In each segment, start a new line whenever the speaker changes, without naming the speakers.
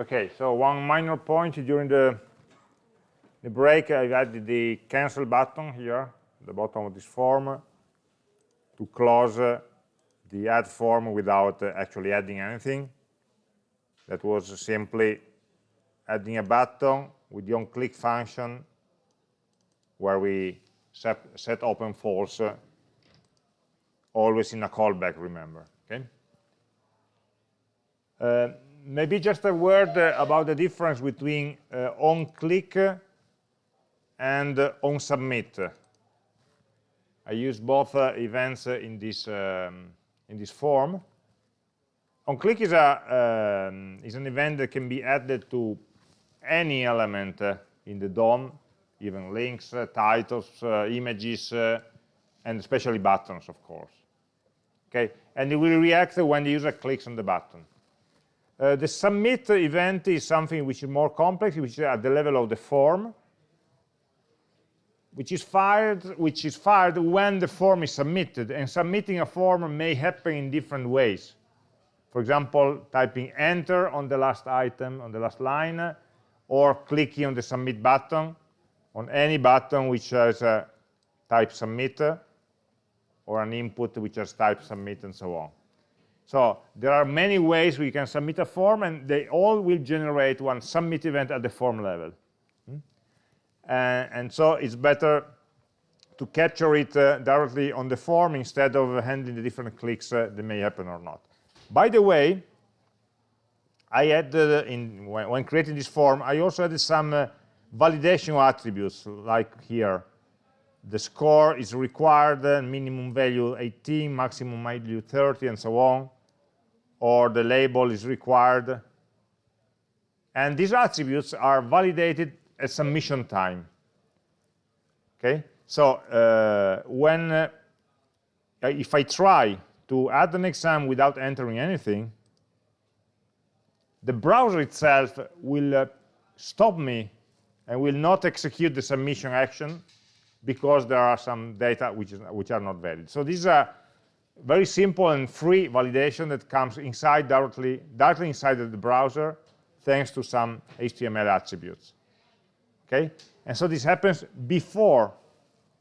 Okay, so one minor point during the, the break, I've added the cancel button here, at the bottom of this form, to close uh, the add form without uh, actually adding anything. That was simply adding a button with the onClick function where we set, set open false uh, always in a callback, remember. Okay. Maybe just a word uh, about the difference between uh, on-click and uh, on-submit. I use both uh, events in this um, in this form. On-click is a um, is an event that can be added to any element in the DOM, even links, titles, images, and especially buttons, of course. Okay, and it will react when the user clicks on the button. Uh, the submit event is something which is more complex, which is at the level of the form, which is fired, which is fired when the form is submitted. And submitting a form may happen in different ways. For example, typing enter on the last item, on the last line, or clicking on the submit button, on any button which has a type submit, or an input which has type submit, and so on. So there are many ways we can submit a form, and they all will generate one submit event at the form level. Hmm? and so it's better to capture it uh, directly on the form instead of handling the different clicks uh, that may happen or not. By the way, I added, in, when, when, creating this form, I also added some uh, validation attributes, like here. The score is required, minimum value 18, maximum value 30, and so on or the label is required. And these attributes are validated at submission time. Okay, so uh, when uh, if I try to add an exam without entering anything, the browser itself will uh, stop me and will not execute the submission action because there are some data which, is, which are not valid. So these are very simple and free validation that comes inside directly, directly inside the browser thanks to some HTML attributes. Okay? And so this happens before.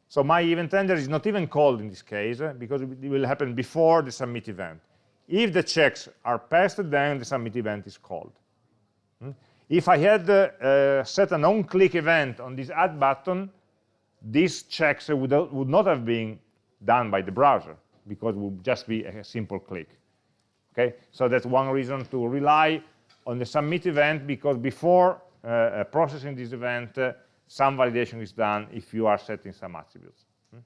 So my event handler is not even called in this case uh, because it will happen before the submit event. If the checks are passed, then the submit event is called. Hmm? If I had uh, uh, set an on-click event on this add button, these checks would, would not have been done by the browser because it would just be a simple click. Okay, so that's one reason to rely on the submit event because before uh, uh, processing this event, uh, some validation is done if you are setting some attributes. Hmm?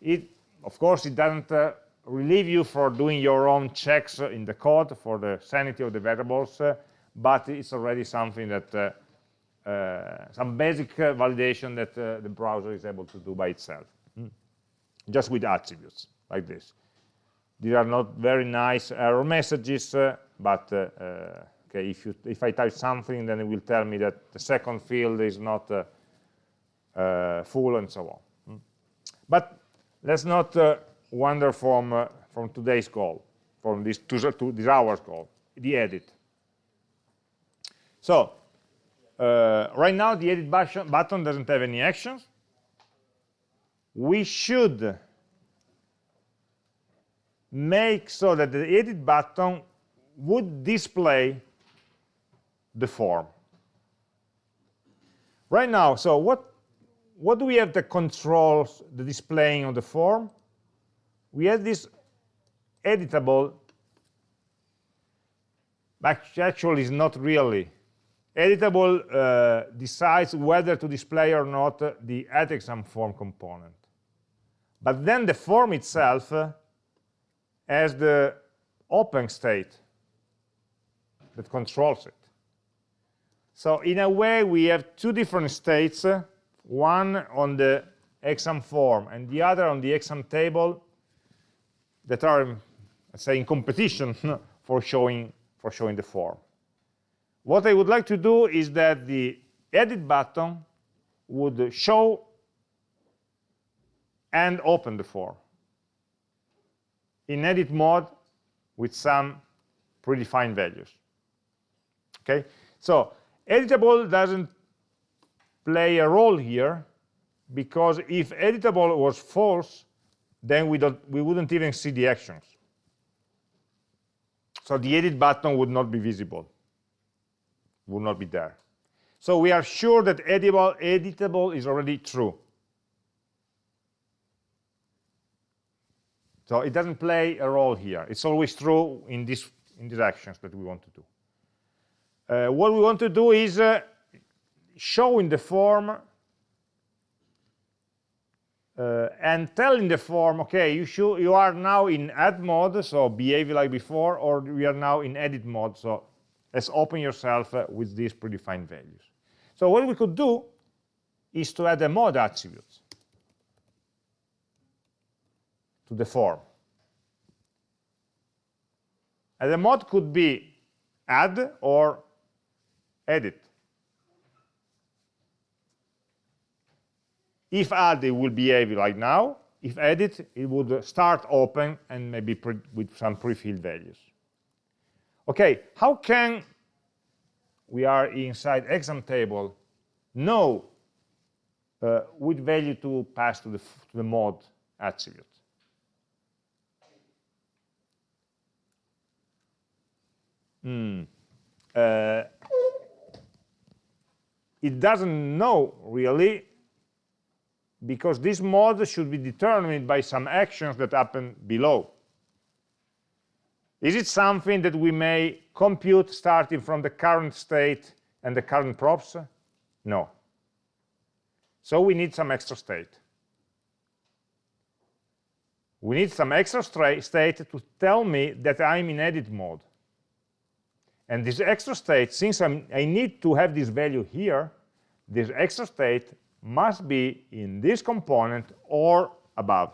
It, of course, it doesn't uh, relieve you for doing your own checks in the code for the sanity of the variables, uh, but it's already something that uh, some basic validation that the browser is able to do by itself, hmm? just with attributes like this. These are not very nice error messages, uh, but uh, uh, okay, if, you, if I type something, then it will tell me that the second field is not uh, full and so on. Hmm. But let's not wander from, from today's goal, from this, to, to this hour's goal, the edit. So uh, right now the edit button doesn't have any actions. We should make so that the edit button would display the form. Right now, so what, what do we have that controls the displaying of the form? We have this editable, actually is not really. Editable uh, decides whether to display or not the add exam form component. But then the form itself uh, as the open state that controls it. So in a way, we have two different states, one on the exam form and the other on the exam table that are, let's say, in competition for showing, for showing the form. What I would like to do is that the edit button would show and open the form in edit mode with some predefined values. Okay, So editable doesn't play a role here because if editable was false, then we, don't, we wouldn't even see the actions. So the edit button would not be visible, would not be there. So we are sure that editable, editable is already true. So it doesn't play a role here. It's always true in, this, in these actions that we want to do. Uh, what we want to do is uh, show in the form uh, and tell in the form, okay, you, should, you are now in add mode, so behave like before, or we are now in edit mode, so let's open yourself uh, with these predefined values. So what we could do is to add a mode attribute. To the form. And the mode could be add or edit. If add, it will behave like now. If edit, it would start open and maybe with some pre-filled values. Okay, how can we are inside exam table know uh, which value to pass to the, to the mode attribute? Mm. Uh, it doesn't know really because this mode should be determined by some actions that happen below. Is it something that we may compute starting from the current state and the current props? No. So we need some extra state. We need some extra state to tell me that I'm in edit mode. And this extra state, since I'm, i need to have this value here, this extra state must be in this component or above,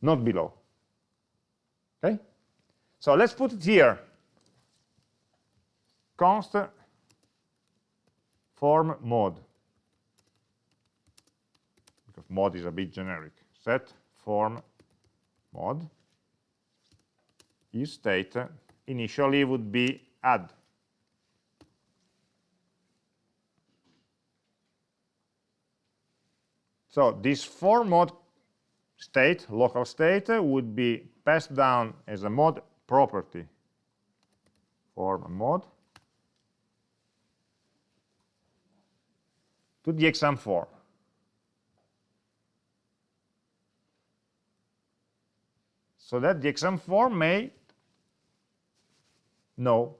not below. Okay? So let's put it here. Const form mode. Because mode is a bit generic. Set form mode is state initially would be add. So this form mode state, local state, would be passed down as a mode property form mode to the exam form. So that the exam form may know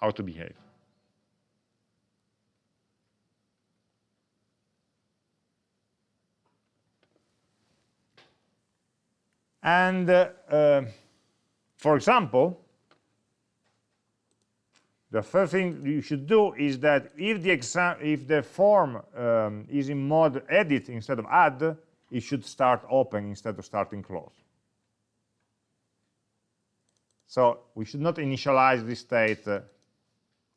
how to behave. And uh, uh, for example, the first thing you should do is that if the exam, if the form um, is in mode edit instead of add, it should start open instead of starting close. So we should not initialize this state uh,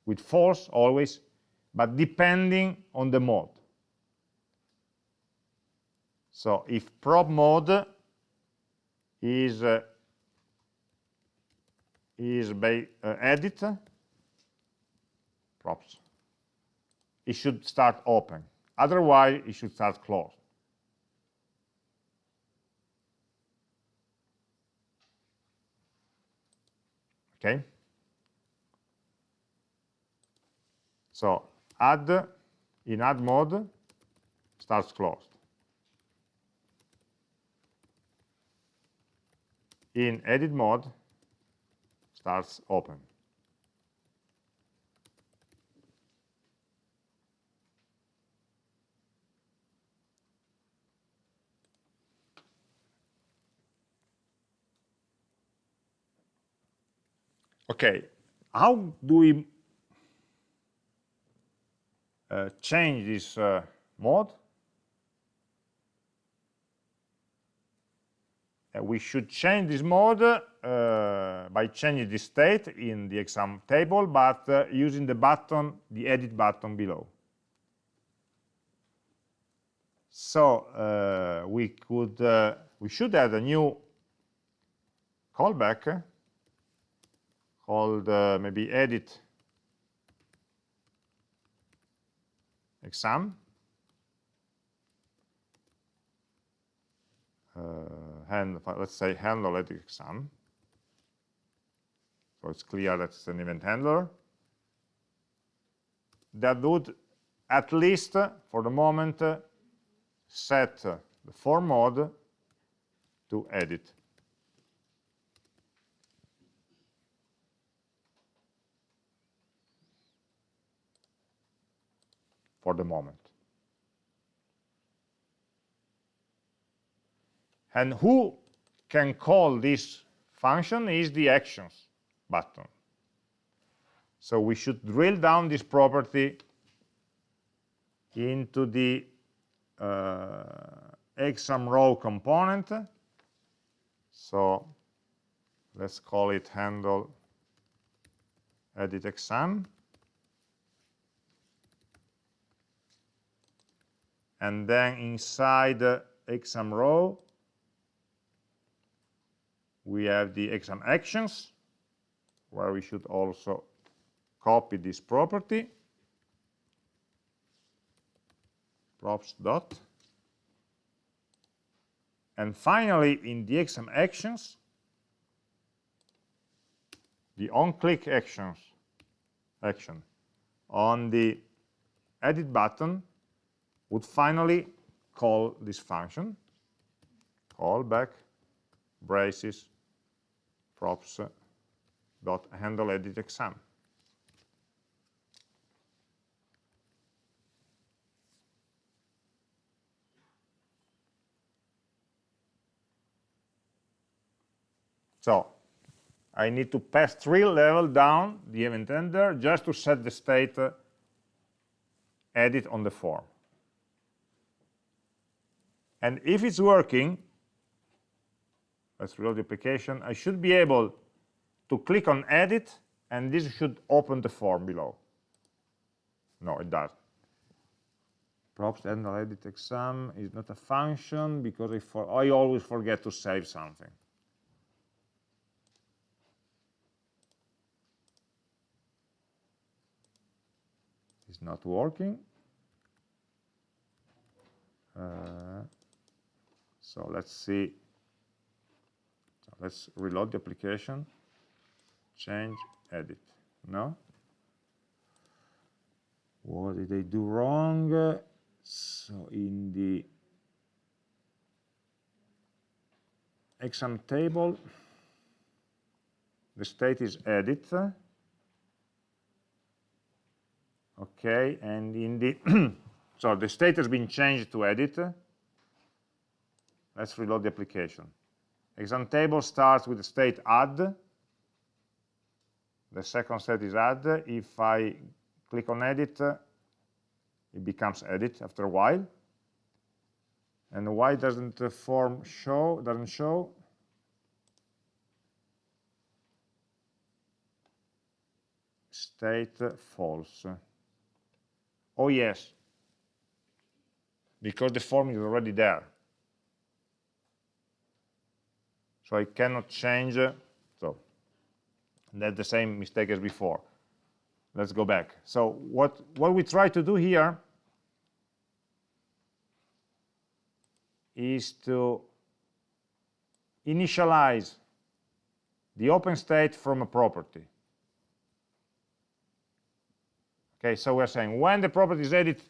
with false always, but depending on the mode. So if prop mode is uh, is by uh, edit props, it should start open. Otherwise, it should start closed. Okay. So add in add mode starts closed. In edit mode starts open. Okay, how do we change this uh, mode. Uh, we should change this mode uh, by changing the state in the exam table, but uh, using the button, the edit button below. So uh, we could, we should add a new callback called maybe edit exam. Uh, hand, let's say handle edit exam. So it's clear that it's an event handler. That would at least, for the moment, set the form mode to edit. For the moment. And who can call this function is the actions button. So we should drill down this property into the uh, exam row component. So let's call it handle edit exam. And then inside the exam row, we have the exam actions, where we should also copy this property. props dot. And finally, in the exam actions, the on-click actions action on the edit button would finally call this function, call back braces props dot handle edit exam. So I need to pass three levels down the event handler just to set the state uh, edit on the form. And if it's working, let's reload the application, I should be able to click on edit and this should open the form below. No, it does. Props handle edit exam is not a function because I, for, I always forget to save something. It's not working. Uh, so let's see. So let's reload the application. Change, edit. No? What did they do wrong? So in the exam table, the state is edit okay and in the so the state has been changed to edit let's reload the application. Exam table starts with the state add. The second state is add. If i click on edit it becomes edit after a while. And why doesn't the form show doesn't show? State false. Oh, yes, because the form is already there. So I cannot change, so that's the same mistake as before. Let's go back. So what, what we try to do here is to initialize the open state from a property. Okay, so we're saying when the property is edit,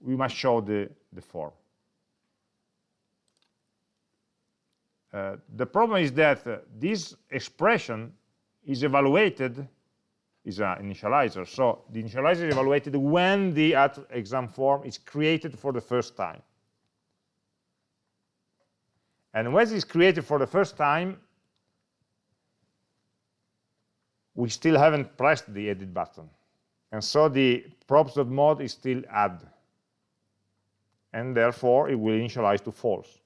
we must show the, the form. Uh, the problem is that uh, this expression is evaluated, is an initializer. So the initializer is evaluated when the exam form is created for the first time. And when it is created for the first time, we still haven't pressed the edit button. And so the props.mod is still add. And therefore, it will initialize to false.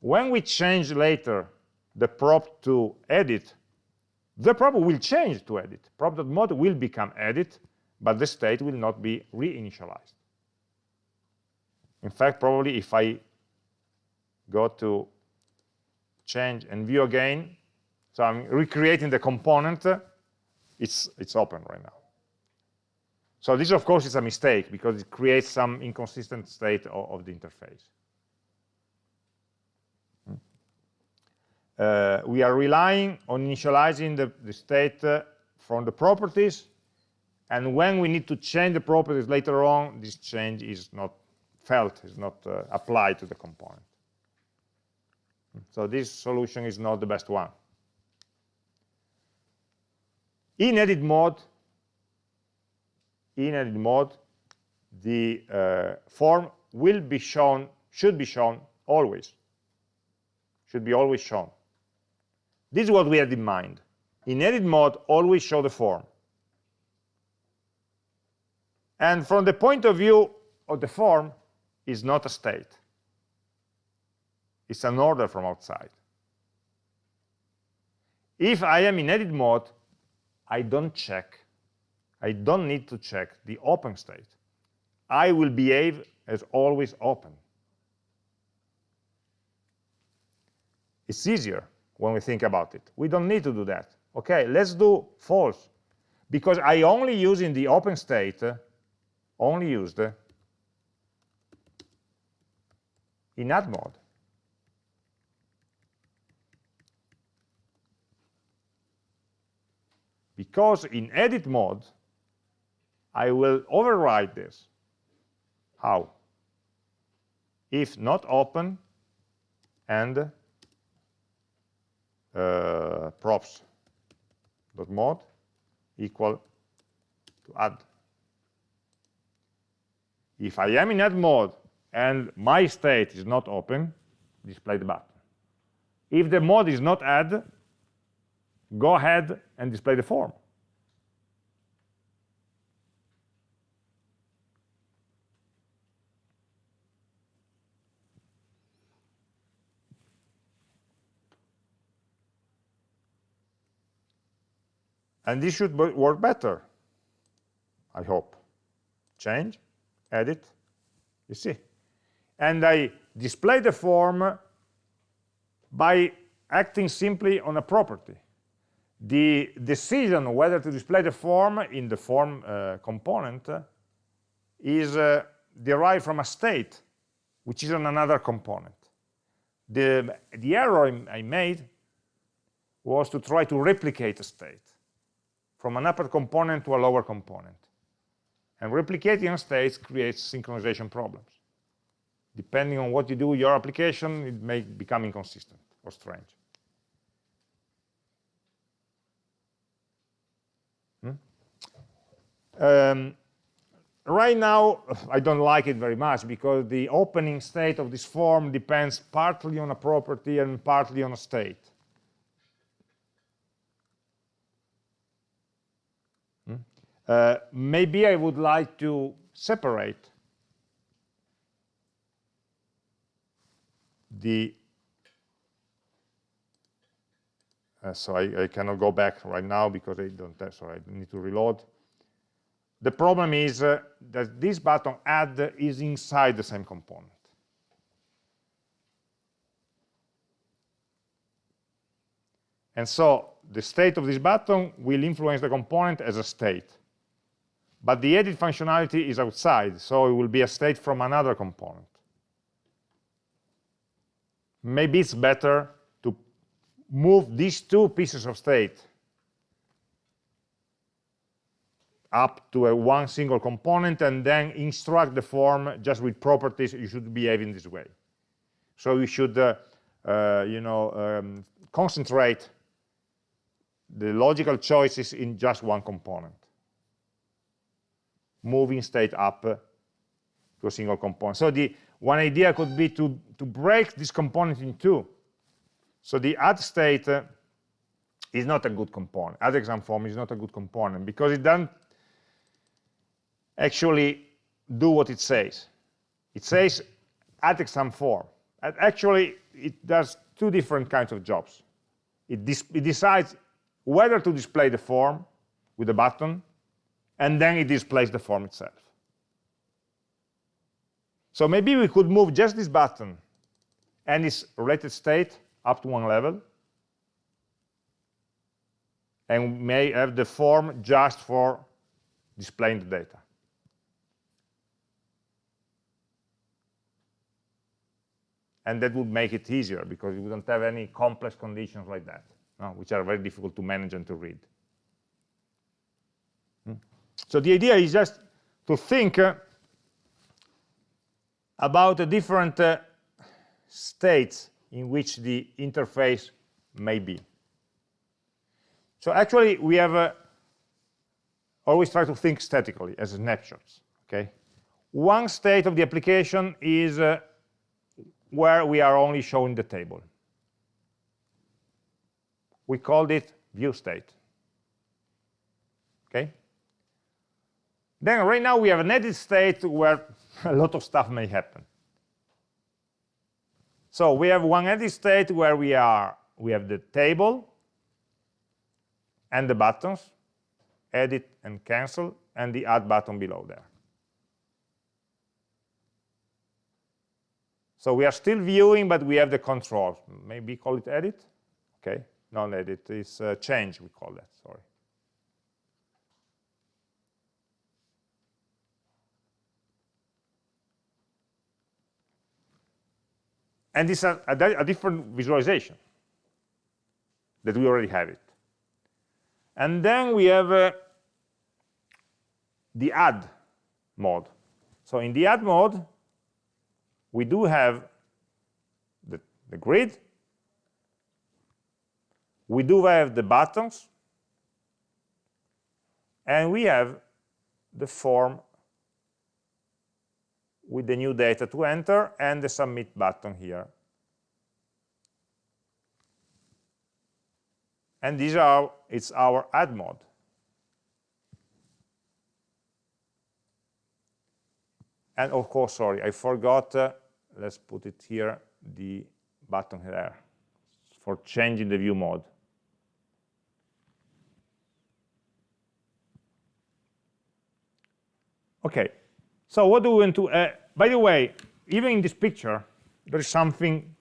When we change later the prop to edit, the prop will change to edit. Prop.mode will become edit, but the state will not be reinitialized. In fact, probably if I go to change and view again, so I'm recreating the component, it's, it's open right now. So this, of course, is a mistake because it creates some inconsistent state of, of the interface. Uh, we are relying on initializing the, the state uh, from the properties, and when we need to change the properties later on, this change is not felt, is not uh, applied to the component. So this solution is not the best one. In edit mode, in edit mode, the uh, form will be shown, should be shown always. Should be always shown. This is what we had in mind. In edit mode, always show the form. And from the point of view of the form, is not a state. It's an order from outside. If I am in edit mode, I don't check. I don't need to check the open state. I will behave as always open. It's easier when we think about it. We don't need to do that. Okay, let's do false. Because I only use in the open state, uh, only used uh, in add mode. because in edit mode, I will override this. How? If not open and uh, props dot mode equal to add. If I am in add mode and my state is not open, display the button. If the mode is not add, go ahead and display the form. And this should work better, I hope. Change, edit, you see. And I display the form by acting simply on a property the decision whether to display the form in the form uh, component is uh, derived from a state, which is on another component. The, the error I made was to try to replicate a state from an upper component to a lower component. And replicating states creates synchronization problems. Depending on what you do with your application, it may become inconsistent or strange. Um, right now, I don't like it very much because the opening state of this form depends partly on a property and partly on a state. Hmm? Uh, maybe I would like to separate the uh, so I, I, cannot go back right now because I don't have, so I need to reload. The problem is uh, that this button add is inside the same component. And so the state of this button will influence the component as a state. But the edit functionality is outside, so it will be a state from another component. Maybe it's better to move these two pieces of state up to a one single component and then instruct the form just with properties you should behave in this way so you should uh, uh, you know um, concentrate the logical choices in just one component moving state up to a single component so the one idea could be to to break this component in two so the add state uh, is not a good component add exam form is not a good component because it doesn't actually do what it says. It says add exam form. And actually, it does two different kinds of jobs. It, it decides whether to display the form with a button, and then it displays the form itself. So maybe we could move just this button and its related state up to one level and may have the form just for displaying the data. And that would make it easier because you wouldn't have any complex conditions like that, no, which are very difficult to manage and to read. So the idea is just to think uh, about the different uh, states in which the interface may be. So actually, we have uh, always try to think statically as snapshots. Okay, one state of the application is uh, where we are only showing the table. We called it view state. Okay. Then right now we have an edit state where a lot of stuff may happen. So we have one edit state where we are we have the table and the buttons, edit and cancel, and the add button below there. So we are still viewing, but we have the controls. Maybe call it edit? Okay, not edit, it's uh, change, we call that, sorry. And it's a, a, a different visualization that we already have it. And then we have uh, the add mode. So in the add mode, we do have the, the grid, we do have the buttons, and we have the form with the new data to enter and the submit button here. And these are, it's our add mode. And of course, sorry, I forgot, uh, let's put it here, the button there for changing the view mode. Okay, so what do we want to, uh, by the way, even in this picture, there is something,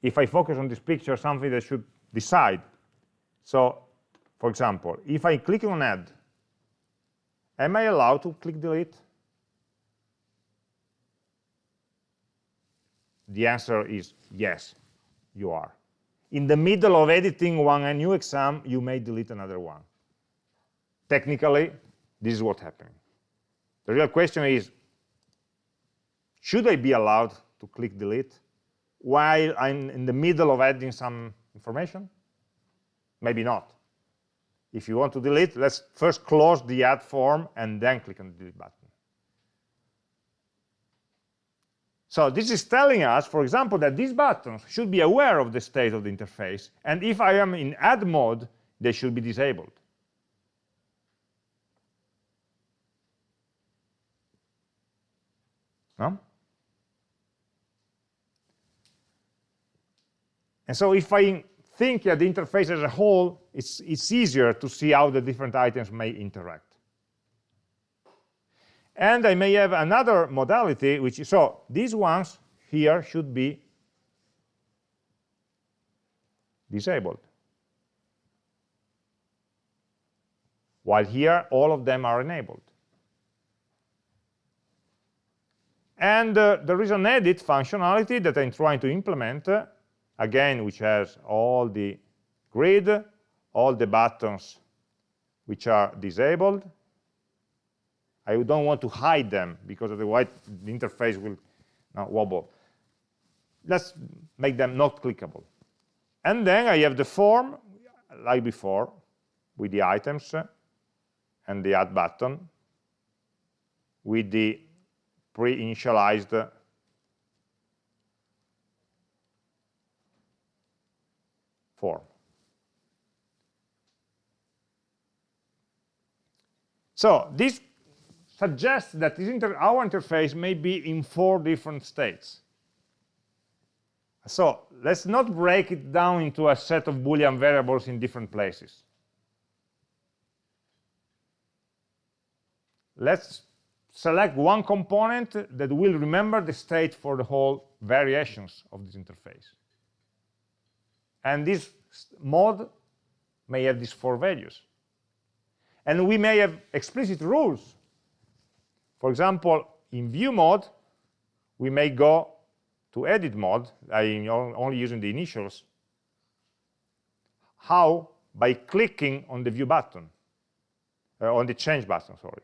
if I focus on this picture, something that should decide. So, for example, if I click on add, am I allowed to click delete? The answer is yes, you are. In the middle of editing one a new exam, you may delete another one. Technically, this is what's happening. The real question is, should I be allowed to click delete while I'm in the middle of adding some information? Maybe not. If you want to delete, let's first close the add form and then click on the delete button. So this is telling us, for example, that these buttons should be aware of the state of the interface. And if I am in add mode, they should be disabled. No? And so if I think at the interface as a whole, it's, it's easier to see how the different items may interact. And I may have another modality, which is, so these ones here should be disabled. While here, all of them are enabled. And uh, there is an edit functionality that I'm trying to implement uh, again, which has all the grid, all the buttons which are disabled. I don't want to hide them because otherwise the interface will wobble. Let's make them not clickable. And then I have the form, like before, with the items and the add button, with the pre-initialized form. So this suggests that inter our interface may be in four different states. So let's not break it down into a set of Boolean variables in different places. Let's select one component that will remember the state for the whole variations of this interface. And this mod may have these four values. And we may have explicit rules. For example, in view mode, we may go to edit mode, I'm only using the initials. How? By clicking on the view button, uh, on the change button, sorry.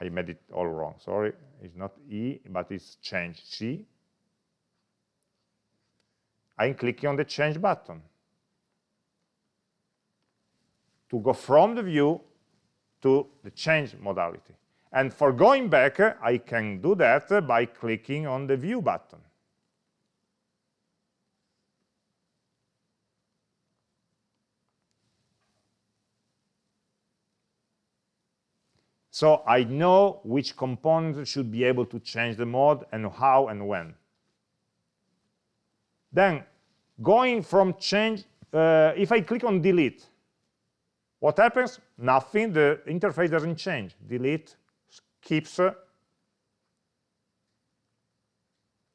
I made it all wrong, sorry. It's not E, but it's change, C. I'm clicking on the change button to go from the view to the change modality. And for going back, I can do that by clicking on the view button. So I know which component should be able to change the mode and how and when. Then going from change, uh, if I click on delete, what happens? Nothing, the interface doesn't change. Delete keeps uh,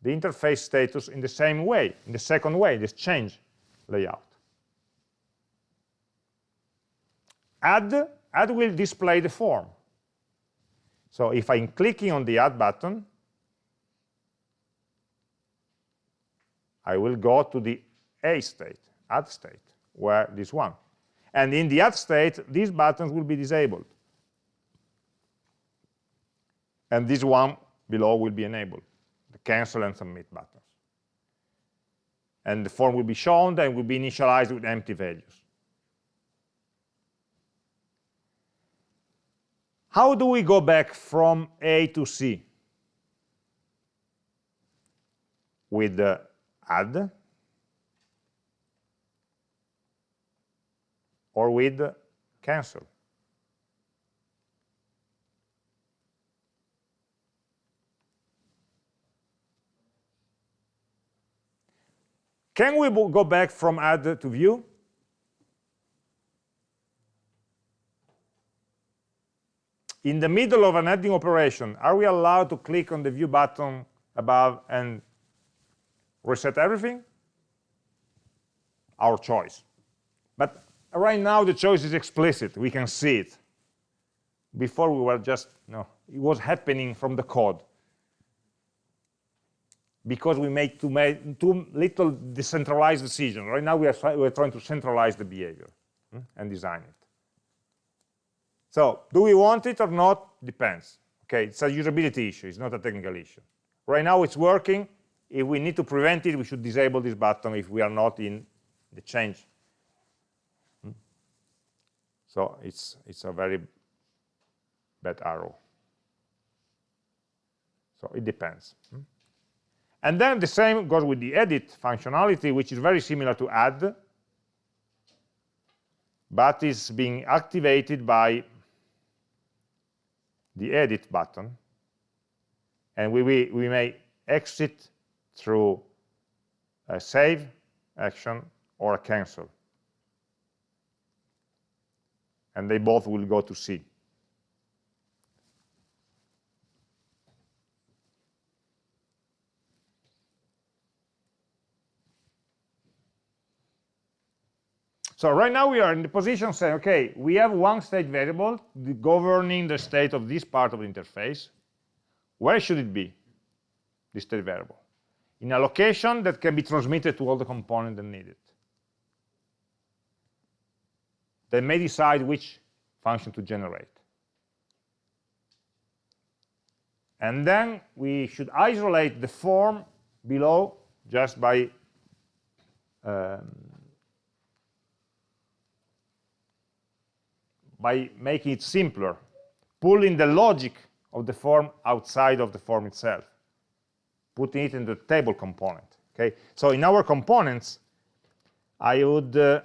the interface status in the same way, in the second way, this change layout. Add, add will display the form. So if I'm clicking on the add button, I will go to the A state, add state, where this one. And in the add state, these buttons will be disabled. And this one below will be enabled, the cancel and submit buttons. And the form will be shown and will be initialized with empty values. How do we go back from A to C? With the add or with cancel. Can we go back from add to view? In the middle of an adding operation, are we allowed to click on the view button above and reset everything? Our choice. But right now the choice is explicit. We can see it. Before we were just, no, it was happening from the code. Because we made too, made too little decentralized decision. Right now we are, we are trying to centralize the behavior hmm, and design it. So do we want it or not? Depends. Okay, it's a usability issue. It's not a technical issue. Right now it's working. If we need to prevent it, we should disable this button if we are not in the change so it's, it's a very bad arrow. So it depends. Hmm? And then the same goes with the edit functionality, which is very similar to add, but is being activated by the edit button. And we, we, we may exit through a save action or a cancel. and they both will go to C. So right now we are in the position saying, okay, we have one state variable governing the state of this part of the interface. Where should it be, this state variable? In a location that can be transmitted to all the components that need it. they may decide which function to generate. And then we should isolate the form below just by um, by making it simpler, pulling the logic of the form outside of the form itself, putting it in the table component. Okay, so in our components, I would uh,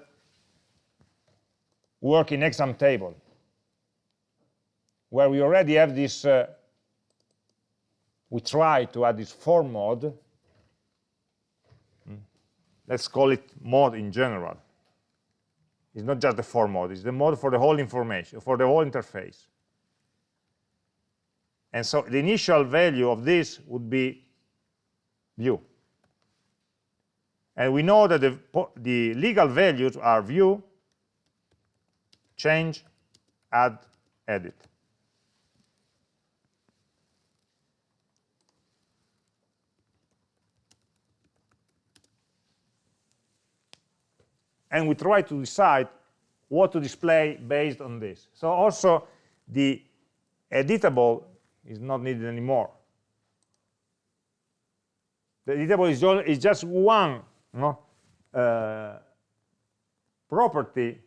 work in exam table, where we already have this, uh, we try to add this form mode. Hmm. Let's call it mode in general. It's not just the form mode, it's the mode for the whole information, for the whole interface. And so the initial value of this would be view. And we know that the, the legal values are view, change, add, edit. And we try to decide what to display based on this. So also the editable is not needed anymore. The editable is, just, one know, uh, property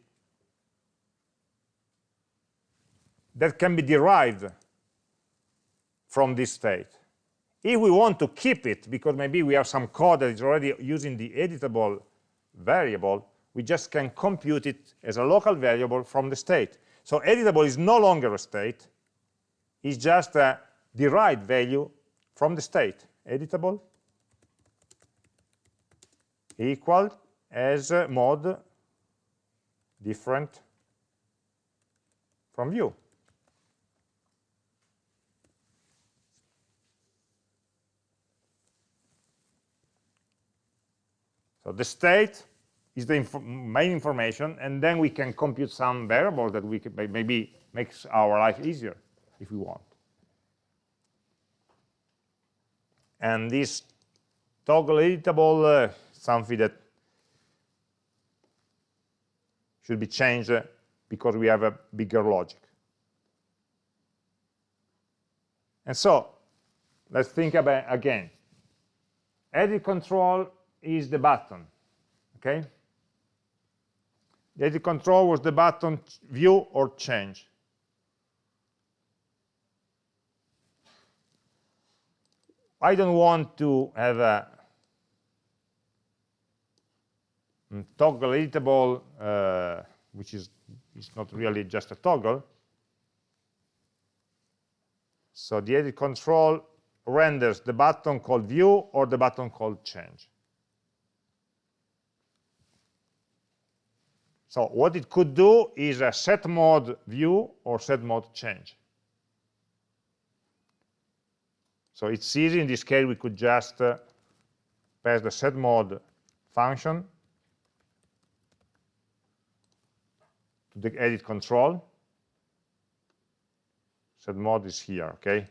that can be derived from this state. If we want to keep it, because maybe we have some code that is already using the editable variable, we just can compute it as a local variable from the state. So editable is no longer a state, it's just a derived value from the state. Editable equal as mod different from view. So the state is the inf main information, and then we can compute some variable that we can, maybe makes our life easier if we want. And this toggle editable, uh, something that should be changed because we have a bigger logic. And so, let's think about again. Edit control is the button, okay? The edit control was the button view or change. I don't want to have a mm, toggle editable, uh, which is, is not really just a toggle. So the edit control renders the button called view or the button called change. So what it could do is a set mode view or set mode change. So it's easy. In this case, we could just uh, pass the set mode function to the edit control. Set mode is here, okay?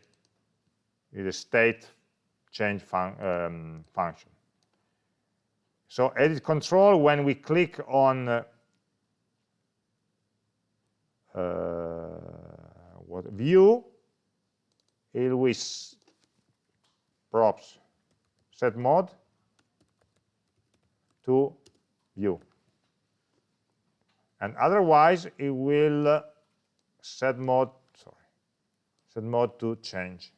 It's a state change fun um, function. So edit control, when we click on uh, uh, what view with props set mode to view and otherwise it will uh, set mode sorry set mode to change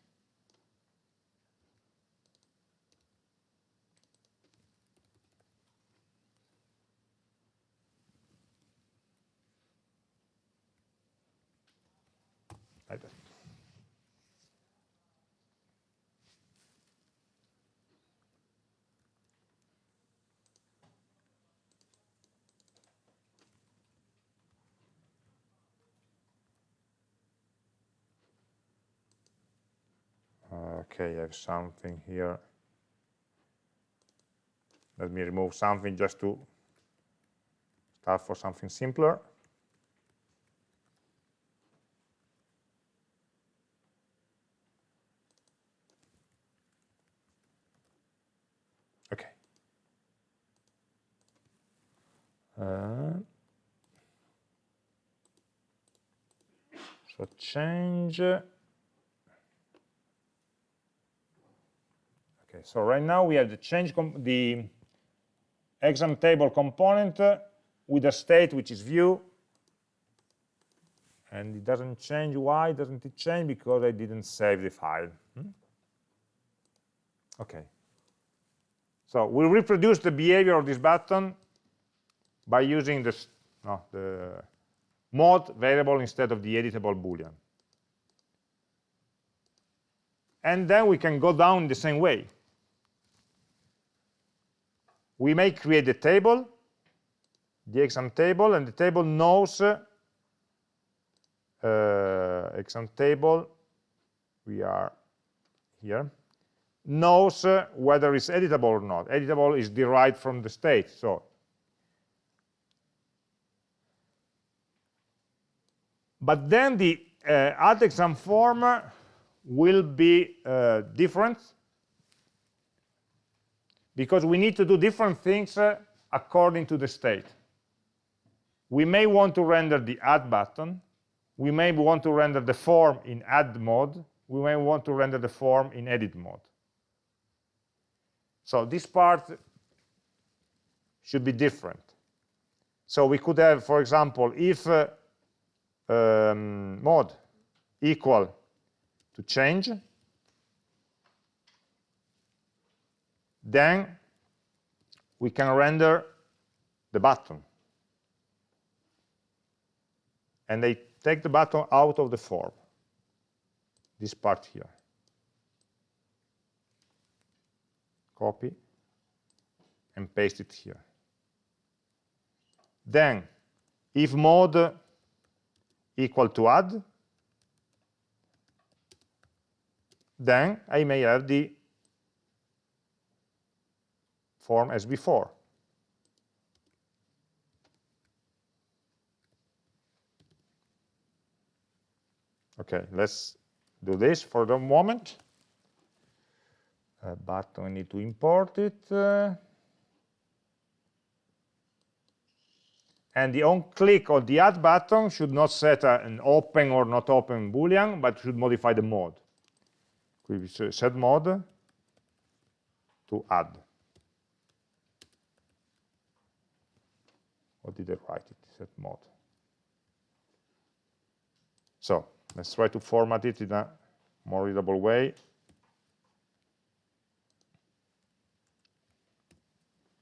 okay, I have something here. Let me remove something just to start for something simpler. Okay. Uh, so change So right now we have the change the exam table component with a state which is view, and it doesn't change. Why doesn't it change? Because I didn't save the file. Hmm? Okay. So we reproduce the behavior of this button by using this, no, the mode variable instead of the editable boolean. And then we can go down the same way we may create a table, the exam table, and the table knows uh, exam table, we are here, knows uh, whether it's editable or not. Editable is derived from the state, so but then the uh, add exam form will be uh, different because we need to do different things uh, according to the state. we may want to render the add button, we may want to render the form in add mode, we may want to render the form in edit mode. So this part should be different. So we could have, for example, if uh, um, mode equal to change, then we can render the button. And they take the button out of the form, this part here. Copy and paste it here. Then, if mode equal to add, then I may have the form as before. Okay, let's do this for the moment. Uh, but we need to import it. Uh, and the on click of the add button should not set a, an open or not open boolean, but should modify the mode. We set mode to add. Did I write it? Set mode. So let's try to format it in a more readable way.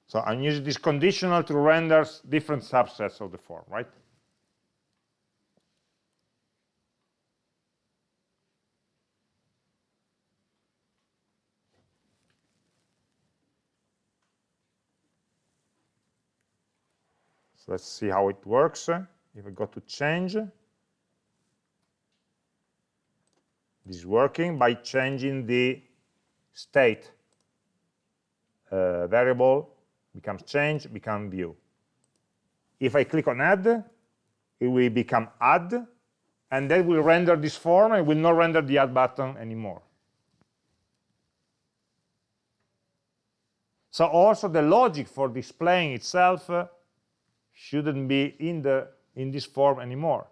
So I'm using this conditional to render different subsets of the form, right? Let's see how it works. If I go to change, this is working by changing the state uh, variable becomes change, become view. If I click on add, it will become add, and then will render this form and will not render the add button anymore. So also the logic for displaying itself uh, shouldn't be in, the, in this form anymore.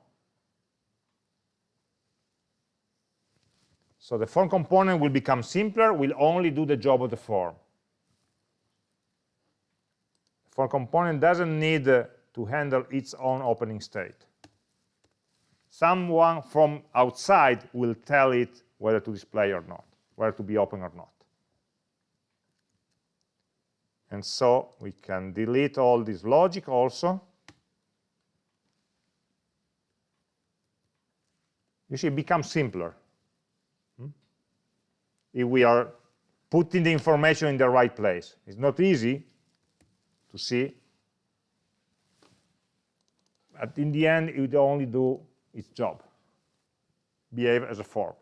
So the form component will become simpler, will only do the job of the form. form component doesn't need uh, to handle its own opening state. Someone from outside will tell it whether to display or not, whether to be open or not. And so we can delete all this logic also. You see, it becomes simpler. Hmm? If we are putting the information in the right place. It's not easy, to see. But in the end, it will only do its job, behave as a form.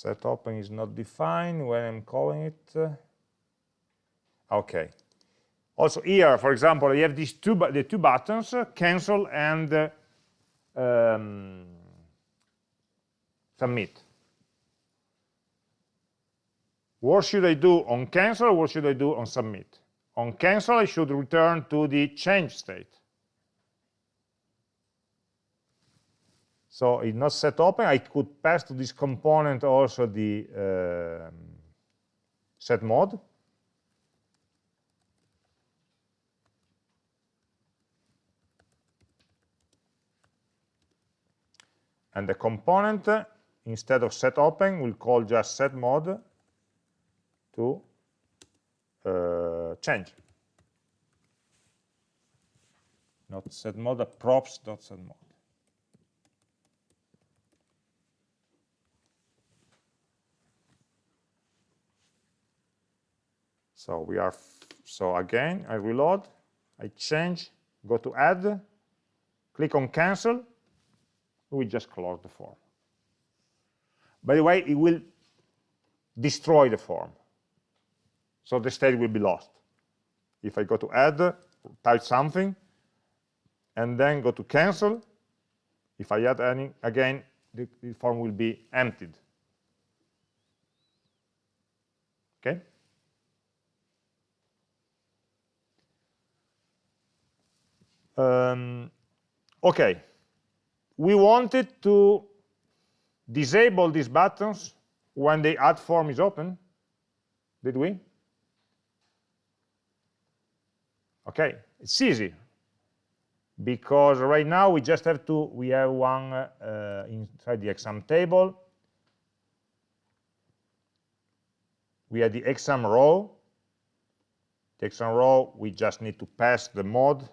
Set open is not defined when I'm calling it. Uh, okay. Also here, for example, you have these two the two buttons, uh, cancel and uh, um, submit. What should I do on cancel? What should I do on submit? On cancel, I should return to the change state. So it's not set open. I could pass to this component also the uh, set mode. And the component, instead of set open, will call just set mode to uh, change. Not set mode, props dot set mode. So we are, so again, I reload, I change, go to add, click on cancel, we just close the form. By the way, it will destroy the form. So the state will be lost. If I go to add, type something, and then go to cancel, if I add any, again, the, the form will be emptied. Okay? Um, okay, we wanted to disable these buttons when the add form is open, did we? Okay, it's easy because right now we just have to, we have one uh, inside the exam table. We have the exam row. The exam row, we just need to pass the mod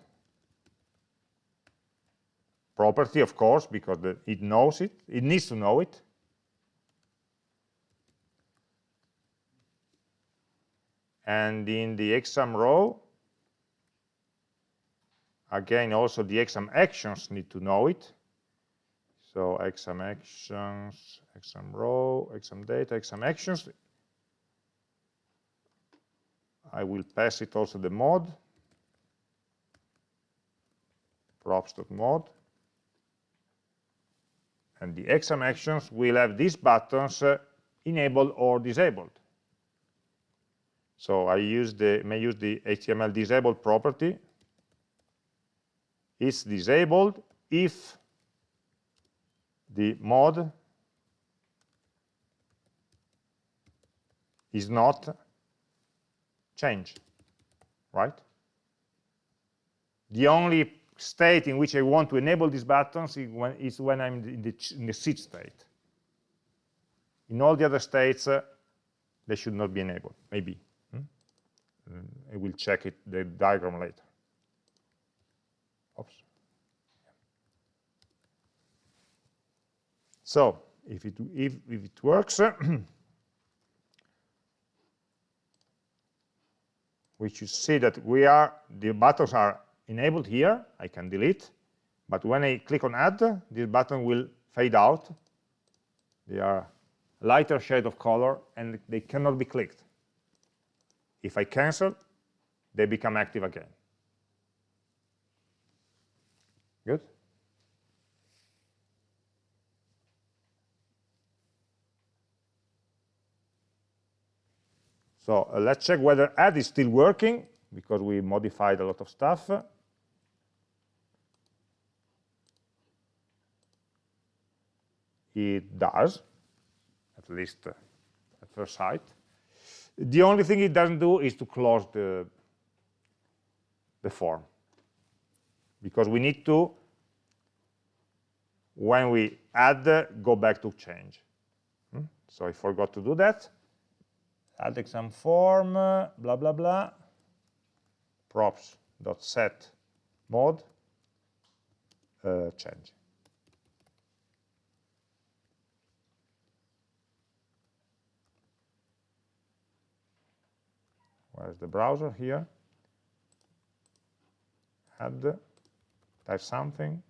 property, of course, because the, it knows it. It needs to know it. And in the exam row, again, also the exam actions need to know it. So exam actions, exam row, exam data, exam actions. I will pass it also the mod, props.mod and the exam actions will have these buttons uh, enabled or disabled. So I use the, may use the HTML disabled property. It's disabled if the mod is not changed, right? The only state in which I want to enable these buttons is when, is when I'm in the, in the state. In all the other states, uh, they should not be enabled, maybe. Hmm? I will check it, the diagram later. Oops. So, if it, if, if it works, we should see that we are, the buttons are enabled here, I can delete, but when I click on add, this button will fade out. They are lighter shade of color and they cannot be clicked. If I cancel, they become active again. Good? So uh, let's check whether add is still working because we modified a lot of stuff. It does, at least uh, at first sight. The only thing it doesn't do is to close the, the form. Because we need to, when we add, go back to change. Hmm? So I forgot to do that. Add exam form, uh, blah, blah, blah. props.set mode, uh, change. Where's the browser here? Add, type something.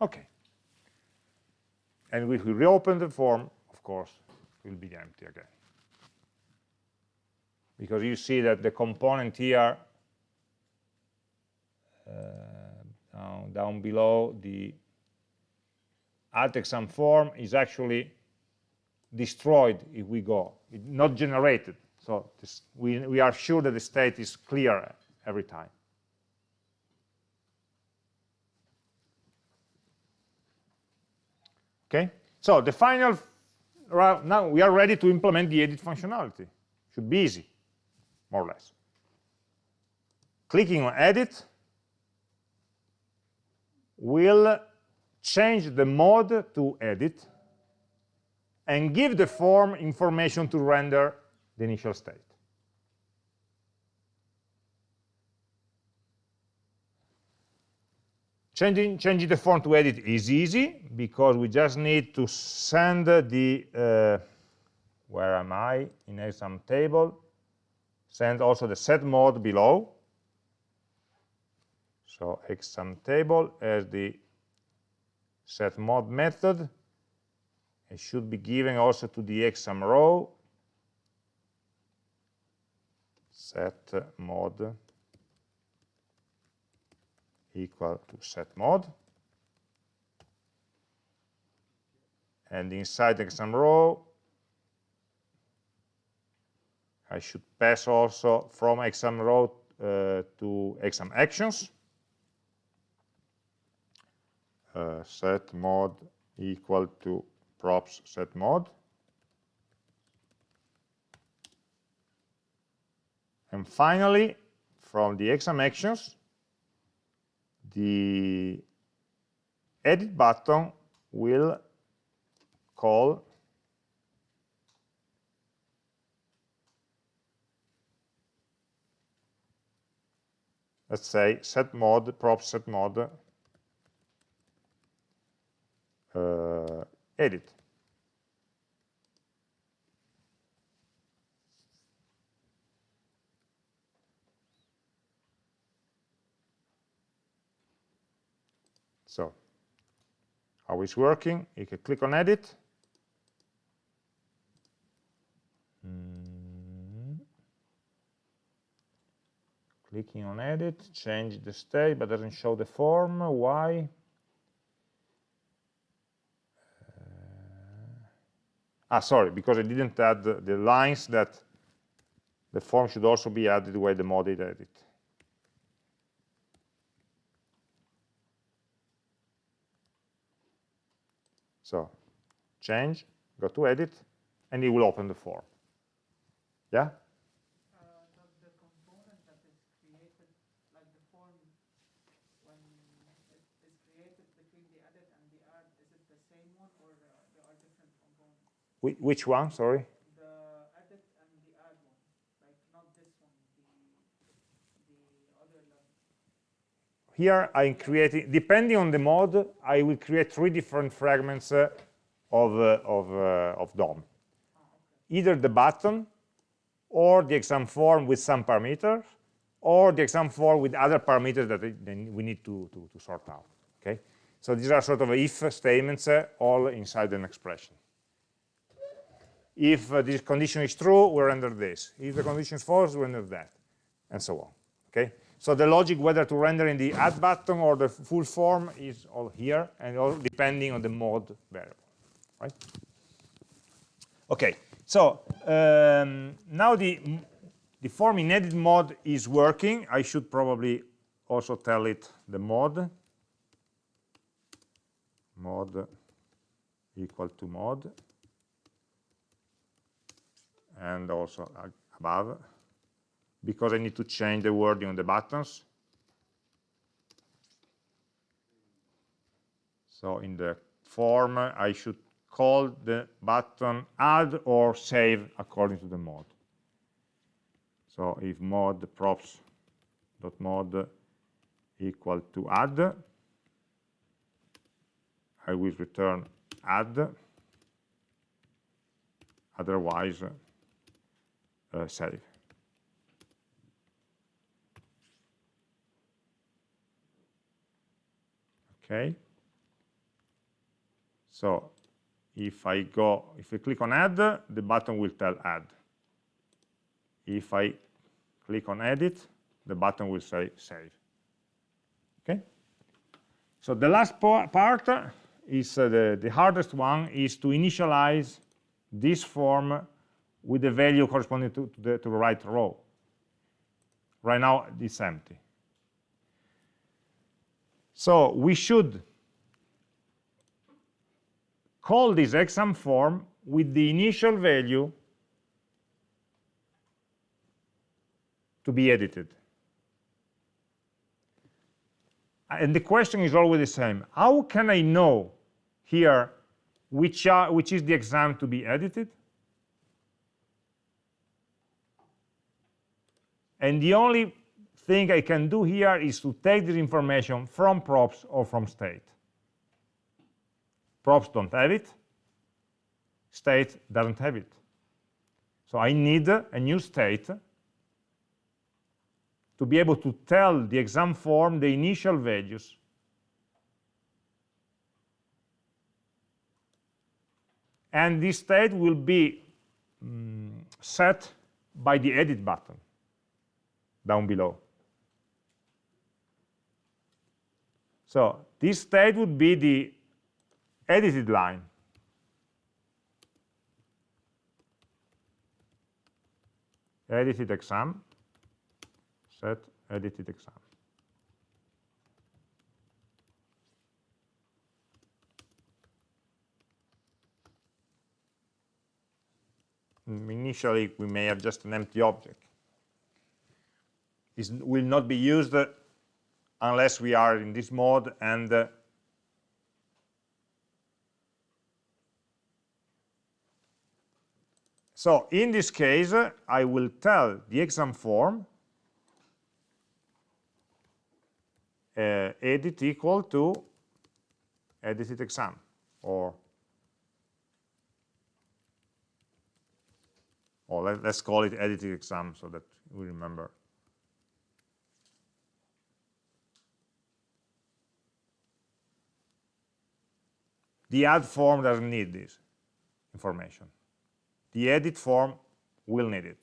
Okay. And if we reopen the form, of course, it will be empty again. Because you see that the component here, uh, down, down below, the alt exam form is actually destroyed if we go, it, not generated. So this, we, we are sure that the state is clear every time. Okay, so the final, now we are ready to implement the edit functionality. Should be easy, more or less. Clicking on edit will change the mode to edit, and give the form information to render the initial state. Changing, changing the form to edit is easy because we just need to send the, uh, where am I, in exam table, send also the set mode below. So exam table as the set mod method. It should be given also to the exam row. Set mod equal to set mod. And inside the exam row, I should pass also from exam row uh, to exam actions. Uh, set mode equal to props set mode. And finally, from the exam actions, the edit button will call let's say set mode prop set mode uh, Э, edit so how it's working you can click on edit mm-hmm. clicking on edit, change the state, but doesn't show the form. Why? Ah, sorry, because I didn't add the, lines that the form should also be added where the mode is edit. So change, go to edit, and it will open the form. Yeah? Which one, sorry?
The edit and the add one, like not this one, the, the other level.
Here I'm creating, depending on the mode, I will create three different fragments uh, of, uh, of, uh, of DOM. Oh, okay. Either the button, or the exam form with some parameters, or the exam form with other parameters that we need to, to, to sort out. Okay, so these are sort of if statements uh, all inside an expression. If uh, this condition is true, we render this. If the condition is false, we render that, and so on. Okay. So the logic whether to render in the add button or the full form is all here, and all depending on the mode variable. Right. Okay. So um, now the the form in edit mode is working. I should probably also tell it the mode. Mode equal to mode and also above because I need to change the wording on the buttons. So in the form, I should call the button add or save according to the mode. So if mode props dot mode equal to add, I will return add. Otherwise, uh, save. Okay. So if I go, if I click on add, the button will tell add. If I click on edit, the button will say save. Okay. So the last part is uh, the, the hardest one is to initialize this form with the value corresponding to, to, the, to the right row. Right now, it's empty. So we should call this exam form with the initial value to be edited. And the question is always the same. How can I know here which, are, which is the exam to be edited? And the only thing I can do here is to take this information from props or from state. Props don't have it. State doesn't have it. So I need a new state to be able to tell the exam form the initial values and this state will be um, set by the edit button down below. So this state would be the edited line. edited exam, set edited exam. Initially, we may have just an empty object. It will not be used unless we are in this mode and uh, So in this case, I will tell the exam form uh, edit equal to edited exam or or let, us call it edited exam so that we remember The add form doesn't need this information. The edit form will need it.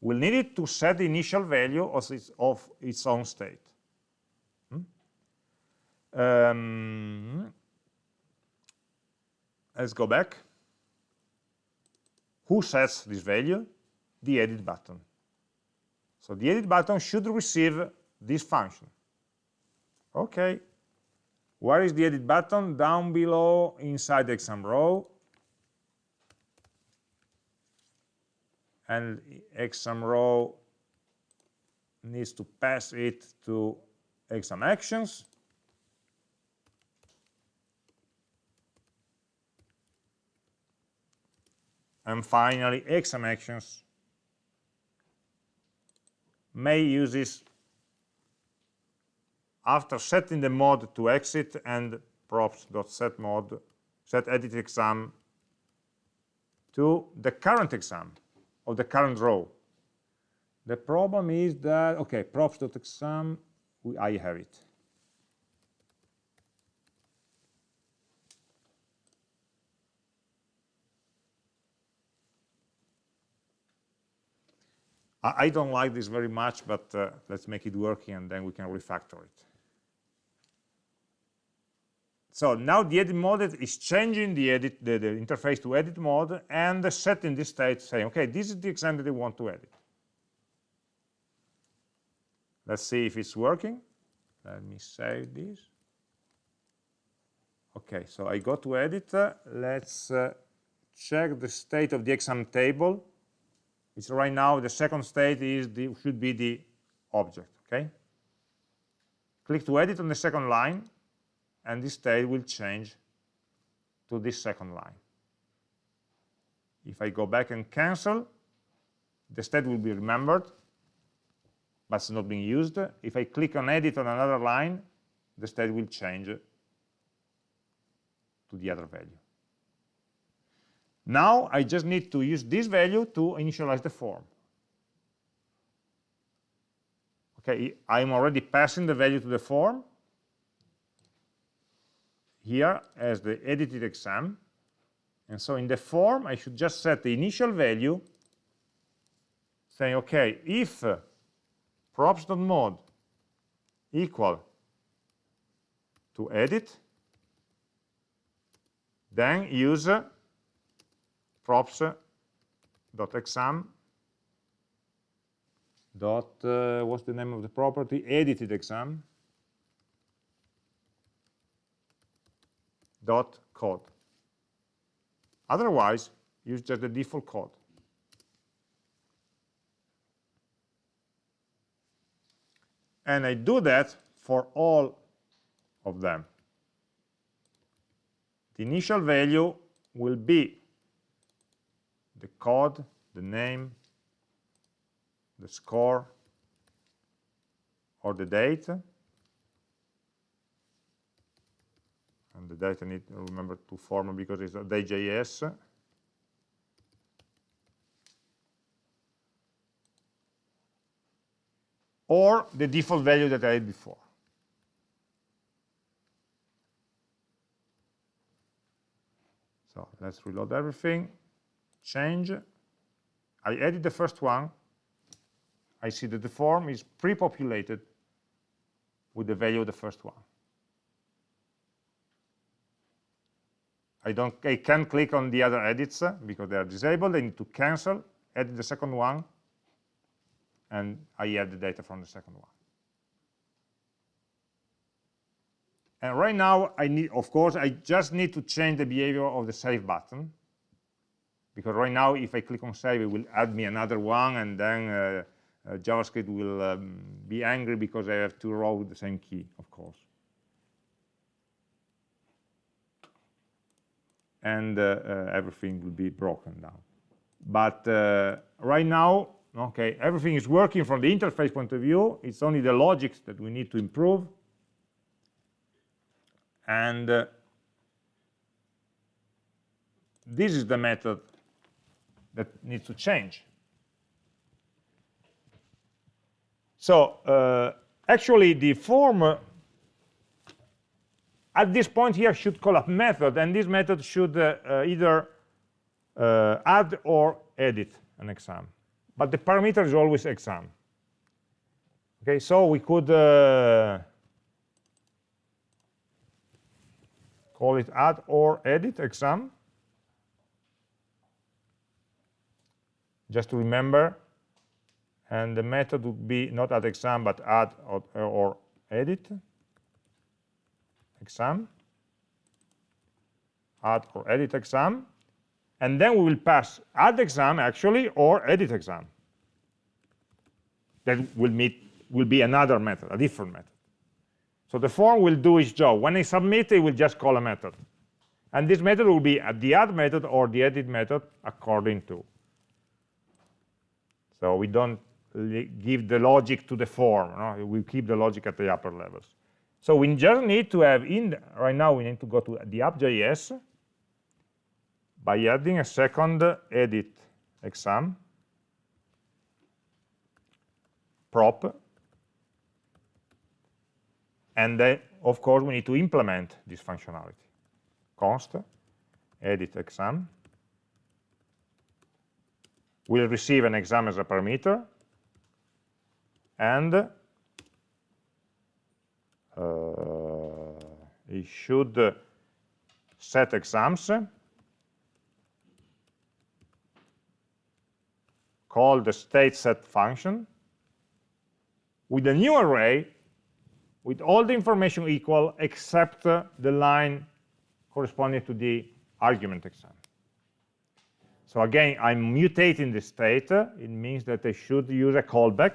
Will need it to set the initial value of its, of its own state. Hmm? Um, let's go back. Who sets this value? The edit button. So the edit button should receive this function. Okay, where is the edit button? Down below inside the exam row. And exam row needs to pass it to exam actions. And finally, exam actions may use this after setting the mode to exit and props.set mode, set edit exam to the current exam of the current row. The problem is that, okay, props.exam, I have it. I don't like this very much, but uh, let's make it working and then we can refactor it. So now the edit mode is changing the edit the, the interface to edit mode and setting this state saying, okay, this is the exam that I want to edit. Let's see if it's working. Let me save this. Okay, so I go to edit. Let's uh, check the state of the exam table. Which right now the second state is the, should be the object. Okay. Click to edit on the second line and this state will change to this second line. If I go back and cancel, the state will be remembered, but it's not being used. If I click on edit on another line, the state will change to the other value. Now I just need to use this value to initialize the form. Okay, I'm already passing the value to the form, here as the edited exam. And so in the form, I should just set the initial value, saying, okay, if uh, props.mode equal to edit, then use uh, props.exam dot, uh, what's the name of the property? Edited exam dot code. Otherwise, use just the default code. And I do that for all of them. The initial value will be the code, the name, the score, or the date, and the data need to remember to form because it's a day.js. Or the default value that I had before. So let's reload everything, change. I added the first one. I see that the form is pre-populated with the value of the first one. I don't I can't click on the other edits uh, because they are disabled. I need to cancel, edit the second one, and I add the data from the second one. And right now, I need, of course, I just need to change the behavior of the save button. Because right now, if I click on save, it will add me another one, and then uh, uh, JavaScript will um, be angry because I have two rows with the same key, of course. And uh, uh everything will be broken down. But uh, right now, okay, everything is working from the interface point of view. It's only the logics that we need to improve and this is the method that needs to change. So uh, actually the form uh, at this point here should call a method and this method should uh, uh either uh, add or edit an exam. But the parameter is always exam. Okay, so we could call it add or edit exam just to remember and the method would be not add exam but add or, or edit exam add or edit exam and then we will pass add exam actually or edit exam that will meet will be another method a different method so the form will do its job. When I submit, it will just call a method. And this method will be the add method or the edit method according to. So we don't give the logic to the form. No? We keep the logic at the upper levels. So we just need to have in, right now we need to go to the app.js by adding a second edit exam prop and then, of course, we need to implement this functionality. const edit exam. We'll receive an exam as a parameter. And it should set exams call the state set function with a new array with all the information equal except uh, the line corresponding to the argument exam. So again, I'm mutating the state. It means that I should use a callback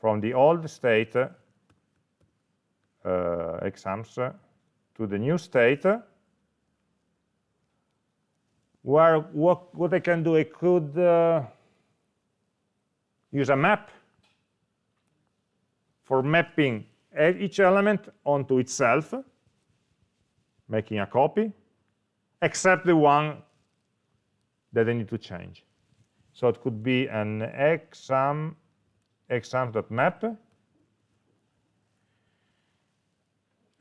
from the old state uh, Uh, exams uh, to the new state uh, where what, what I can do, I could uh, use a map for mapping each element onto itself, making a copy, except the one that I need to change. So it could be an exam, exam.map,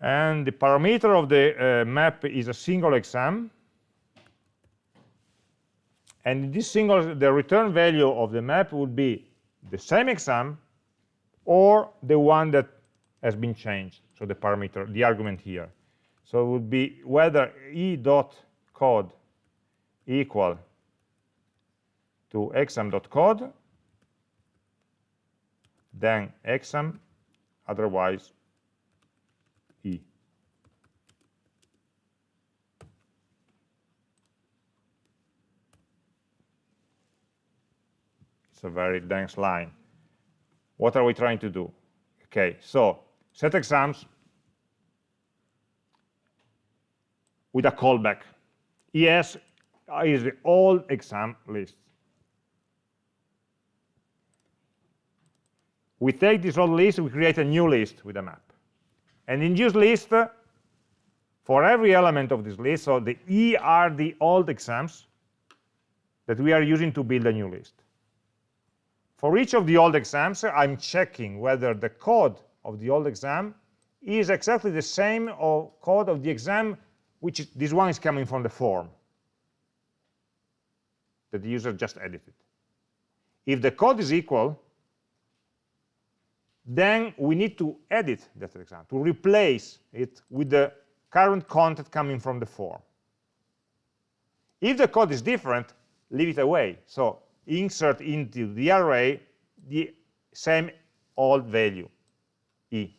and the parameter of the uh, map is a single exam, and this single, the return value of the map would be the same exam or the one that has been changed, so the parameter, the argument here. So it would be whether e dot code equal to exam.code, then exam, otherwise It's a very dense line. What are we trying to do? Okay, so set exams with a callback. ES is the old exam list. We take this old list, we create a new list with a map. And in this list, for every element of this list, so the E are the old exams that we are using to build a new list. For each of the old exams, I'm checking whether the code of the old exam is exactly the same of code of the exam, which is, this one is coming from the form that the user just edited. If the code is equal, then we need to edit that exam, to replace it with the current content coming from the form. If the code is different, leave it away. So insert into the array the same old value, e.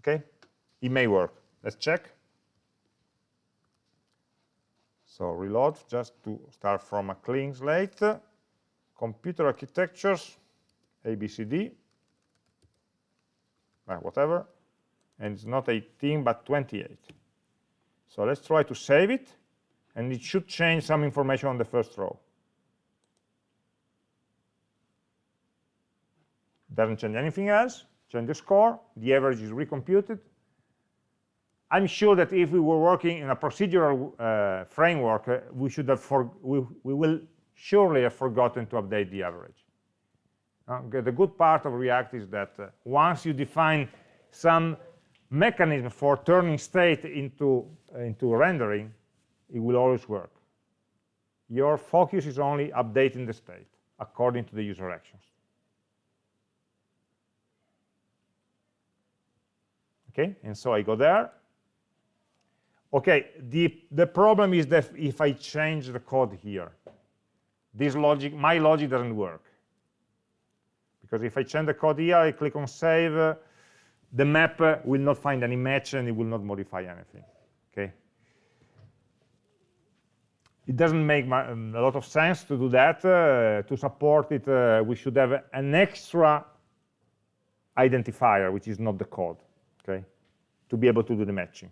Okay? It may work. Let's check. So reload just to start from a clean slate. Computer architectures, ABCD, uh, whatever. And it's not 18, but 28. So let's try to save it. And it should change some information on the first row. Doesn't change anything else. Change the score. The average is recomputed. I'm sure that if we were working in a procedural uh, framework, uh, we should have for, we, we will surely have forgotten to update the average. The good part of React is that uh, once you define some mechanism for turning state into, into rendering, it will always work. Your focus is only updating the state according to the user actions. Okay, and so I go there, Okay, the, the problem is that if I change the code here, this logic, my logic doesn't work. Because if I change the code here, I click on save, uh, the map uh, will not find any match and it will not modify anything, okay? It doesn't make a lot of sense to do that. Uh, to support it, uh, we should have an extra identifier, which is not the code, okay? To be able to do the matching.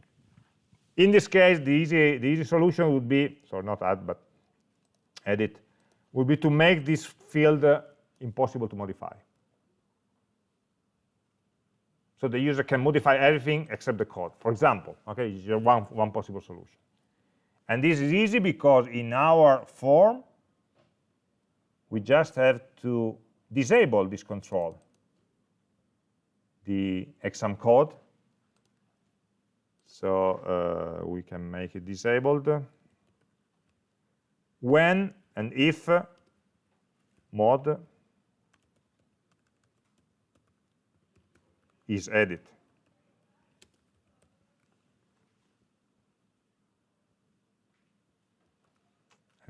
In this case, the easy, the easy solution would be, sorry, not add, but edit, would be to make this field uh, impossible to modify. So the user can modify everything except the code. For example, okay, is one, one possible solution. And this is easy because in our form, we just have to disable this control, the exam code, so uh, we can make it disabled. When and if mod is edit.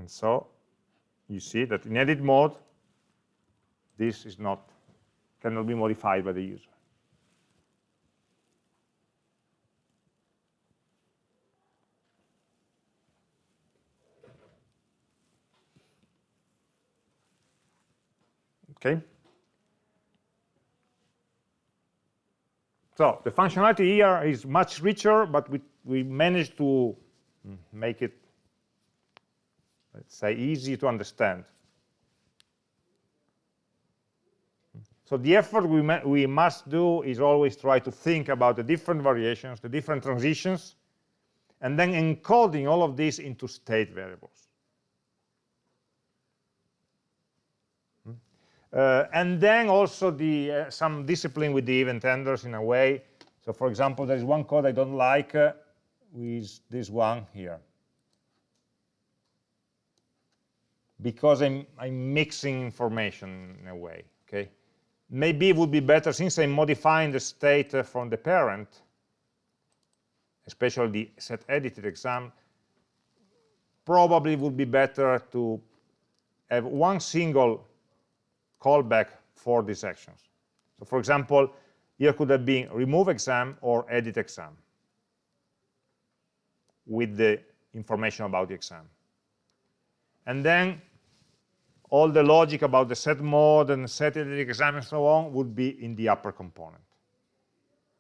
And so you see that in edit mode, this is not cannot be modified by the user. Okay? So the functionality here is much richer, but we, we managed to make it, let's say, easy to understand. So the effort we, we must do is always try to think about the different variations, the different transitions, and then encoding all of these into state variables. Uh, and then also the uh, some discipline with the event handlers in a way. So for example, there is one code I don't like uh, with this one here. Because I'm, I'm mixing information in a way, okay? Maybe it would be better, since I'm modifying the state uh, from the parent, especially the set edited exam, probably would be better to have one single callback for these actions. So for example, here could have been remove exam or edit exam with the information about the exam. And then all the logic about the set mode and set edit exam and so on would be in the upper component.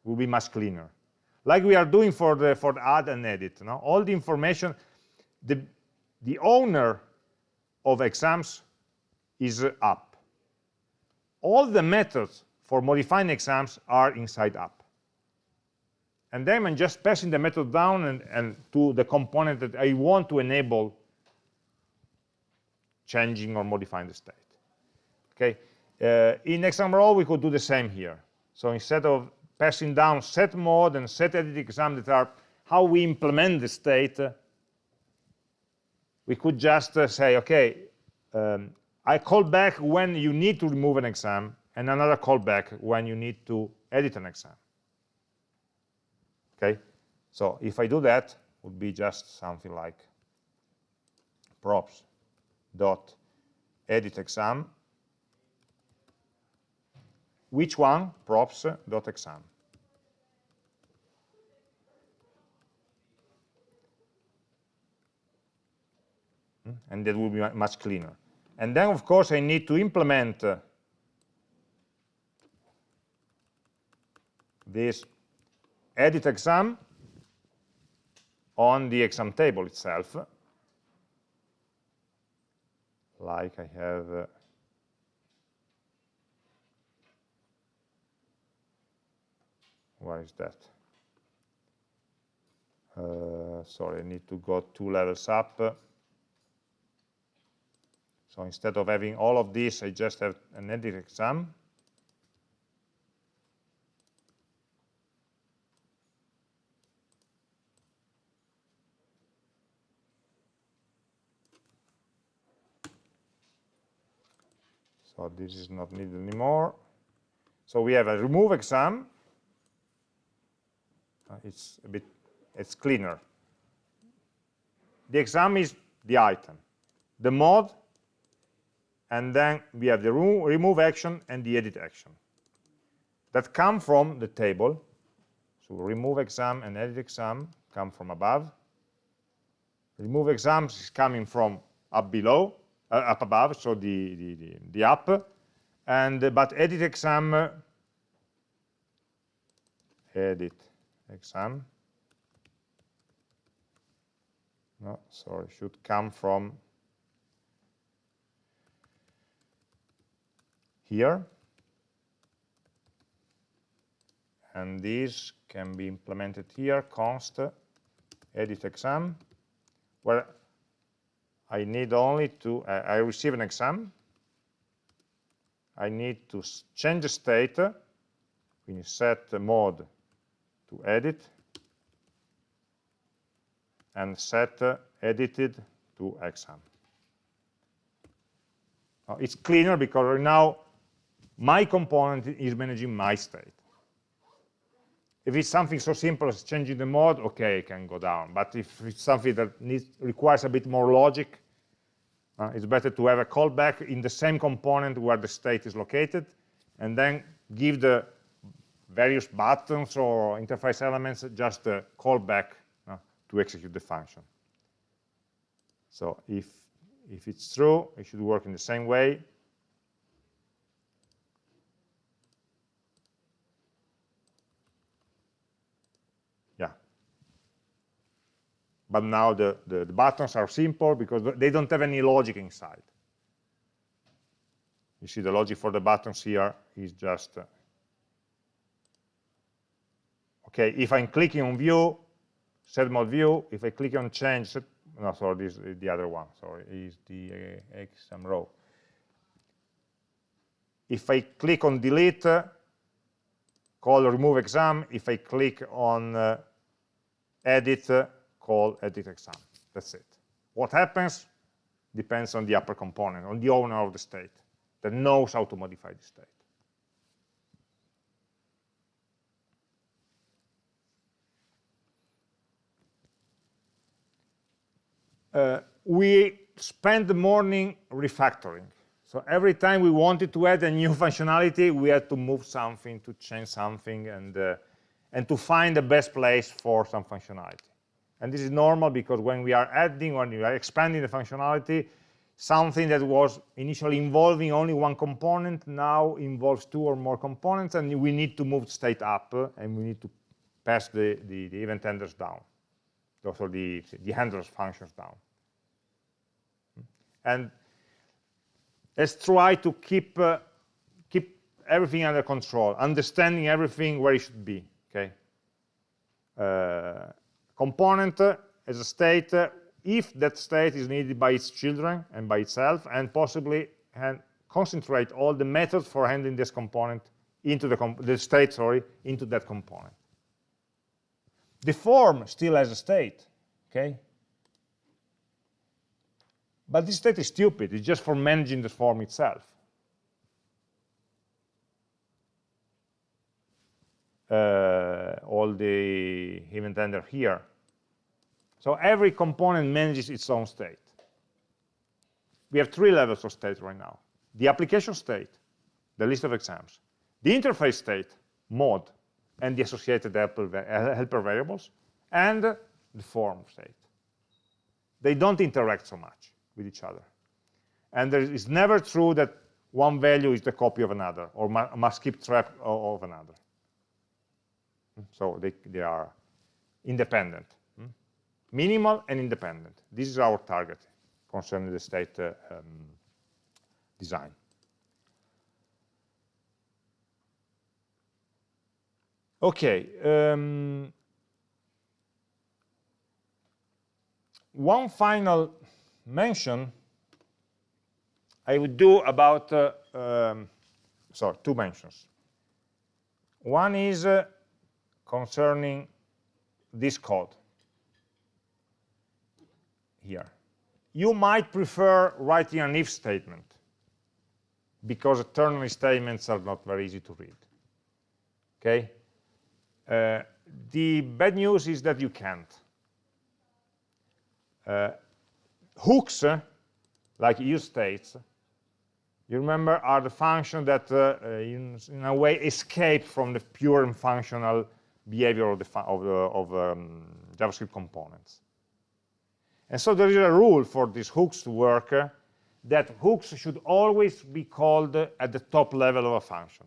Would be much cleaner. Like we are doing for the for the add and edit. No? All the information, the the owner of exams is App all the methods for modifying exams are inside App. And then I'm just passing the method down and, and to the component that I want to enable changing or modifying the state. Okay. Uh, in exam row we could do the same here. So instead of passing down set mode and set edit exam that are how we implement the state, uh, we could just uh, say, okay, um, I call back when you need to remove an exam, and another callback when you need to edit an exam. Okay, so if I do that, would be just something like props dot edit exam. Which one? Props dot exam. Hmm? and that will be much cleaner. And then of course I need to implement uh, this edit exam on the exam table itself like I have uh, where is that? Uh, sorry I need to go two levels up. So instead of having all of this I just have an edit exam so this is not needed anymore. So we have a remove exam. Uh, it's a bit it's cleaner. The exam is the item the mode and then we have the remove action and the edit action. That come from the table. So remove exam and edit exam come from above. Remove exams is coming from up below uh, up above, so the, the, the, the App, and uh, but edit exam, uh, edit exam, no, sorry, should come from here, and this can be implemented here, const edit exam, where I need only to, uh, I receive an exam. I need to change the state. We set the mode to edit and set uh, edited to exam. It's cleaner because right now my component is managing my state. If it's something so simple as changing the mode, okay, it can go down. But if it's something that needs, requires a bit more logic, uh, it's better to have a callback in the same component where the state is located, and then give the various buttons or interface elements just a callback uh, to execute the function. So if, if it's true, it should work in the same way. But now the, the, the, buttons are simple because they don't have any logic inside. You see the logic for the buttons here is just, uh, okay, if I'm clicking on view, set mode view, if I click on change, set, no, sorry, this is the other one, sorry, is the uh, exam row. If I click on delete, uh, call remove exam, if I click on uh, edit, uh, call edit exam. That's it. What happens depends on the upper component, on the owner of the state that knows how to modify the state. Uh, we spent the morning refactoring. So every time we wanted to add a new functionality, we had to move something, to change something, and, uh, and to find the best place for some functionality. And this is normal because when we are adding, when we are expanding the functionality, something that was initially involving only one component now involves two or more components, and we need to move state up, and we need to pass the, the, the event handlers down, also the, the handlers functions down. And let's try to keep, uh, keep everything under control, understanding everything where it should be, okay? Uh, component as a state if that state is needed by its children and by itself, and possibly and concentrate all the methods for handling this component into the, the state, sorry, into that component. The form still has a state, okay? But this state is stupid. It's just for managing the form itself. Uh, all the event handler here So every component manages its own state. We have three levels of state right now. The application state, the list of exams. The interface state, mode, and the associated helper, uh, helper variables, and the form state. They don't interact so much with each other. And it's never true that one value is the copy of another or must keep track of another. So they, they are independent? Minimal and independent. This is our target concerning the state uh, um, design. Okay. Um, one final mention I would do about, uh, um, sorry, two mentions. One is uh, concerning this code here. You might prefer writing an if statement because ternary statements are not very easy to read. Okay? Uh, the bad news is that you can't. Uh, hooks, like use states, you remember, are the function that, uh, uh, in, in, a way, escape from the pure and functional behavior of, the, of, the, of um, JavaScript components. And so there is a rule for these hooks to work uh, that hooks should always be called at the top level of a function.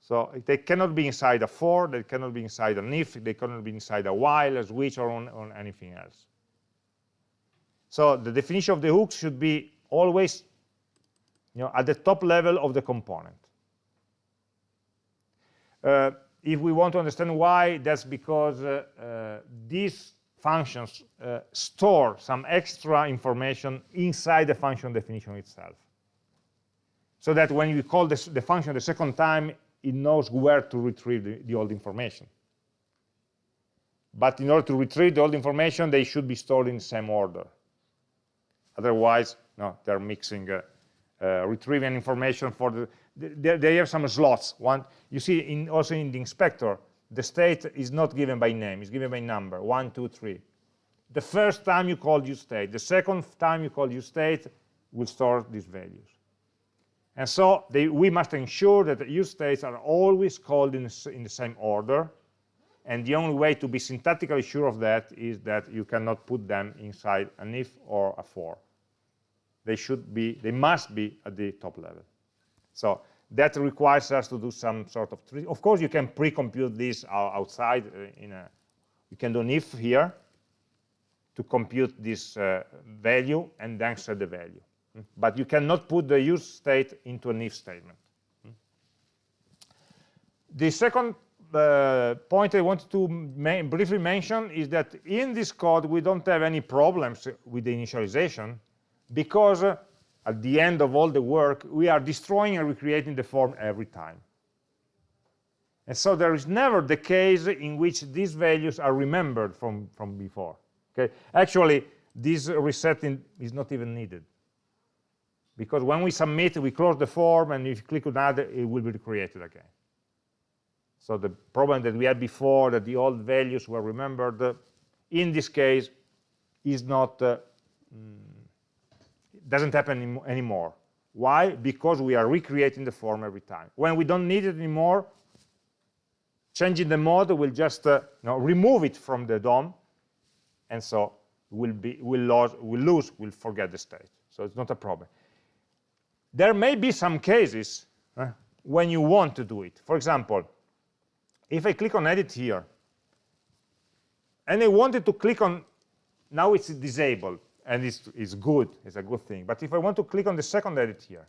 So they cannot be inside a for, they cannot be inside an if, they cannot be inside a while, a switch, or on, on anything else. So the definition of the hooks should be always you know, at the top level of the component. Uh, if we want to understand why, that's because uh, uh, these functions uh, store some extra information inside the function definition itself. So that when you call this, the function the second time, it knows where to retrieve the, the, old information. But in order to retrieve the old information, they should be stored in the same order. Otherwise, no, they're mixing uh, uh, retrieving information for the, they, they have some slots. One, you see in, also in the inspector, the state is not given by name, it's given by number, one, two, three. The first time you call useState, the second time you call useState will store these values. And so they, we must ensure that the use states are always called in, in the same order. And the only way to be syntactically sure of that is that you cannot put them inside an if or a for they should be, they must be at the top level. So that requires us to do some sort of, tree. of course you can pre-compute this outside uh, in a, you can do an if here to compute this uh, value and then set the value. Mm. But you cannot put the useState into an if statement. Mm. The second uh, point I wanted to briefly mention is that in this code we don't have any problems with the initialization because uh, at the end of all the work, we are destroying and recreating the form every time. And so there is never the case in which these values are remembered from, from before. Okay? Actually, this resetting is not even needed. Because when we submit, we close the form, and if you click on add, it will be recreated again. So the problem that we had before, that the old values were remembered, in this case, is not uh, mm, doesn't happen anymore. Why? Because we are recreating the form every time. When we don't need it anymore, changing the mode will just uh, you know, remove it from the DOM, and so we'll, be, we'll, lose, we'll lose, we'll forget the state. So it's not a problem. There may be some cases uh, when you want to do it. For example, if I click on edit here, and I wanted to click on, now it's disabled and it's, it's good, it's a good thing. But if I want to click on the second edit here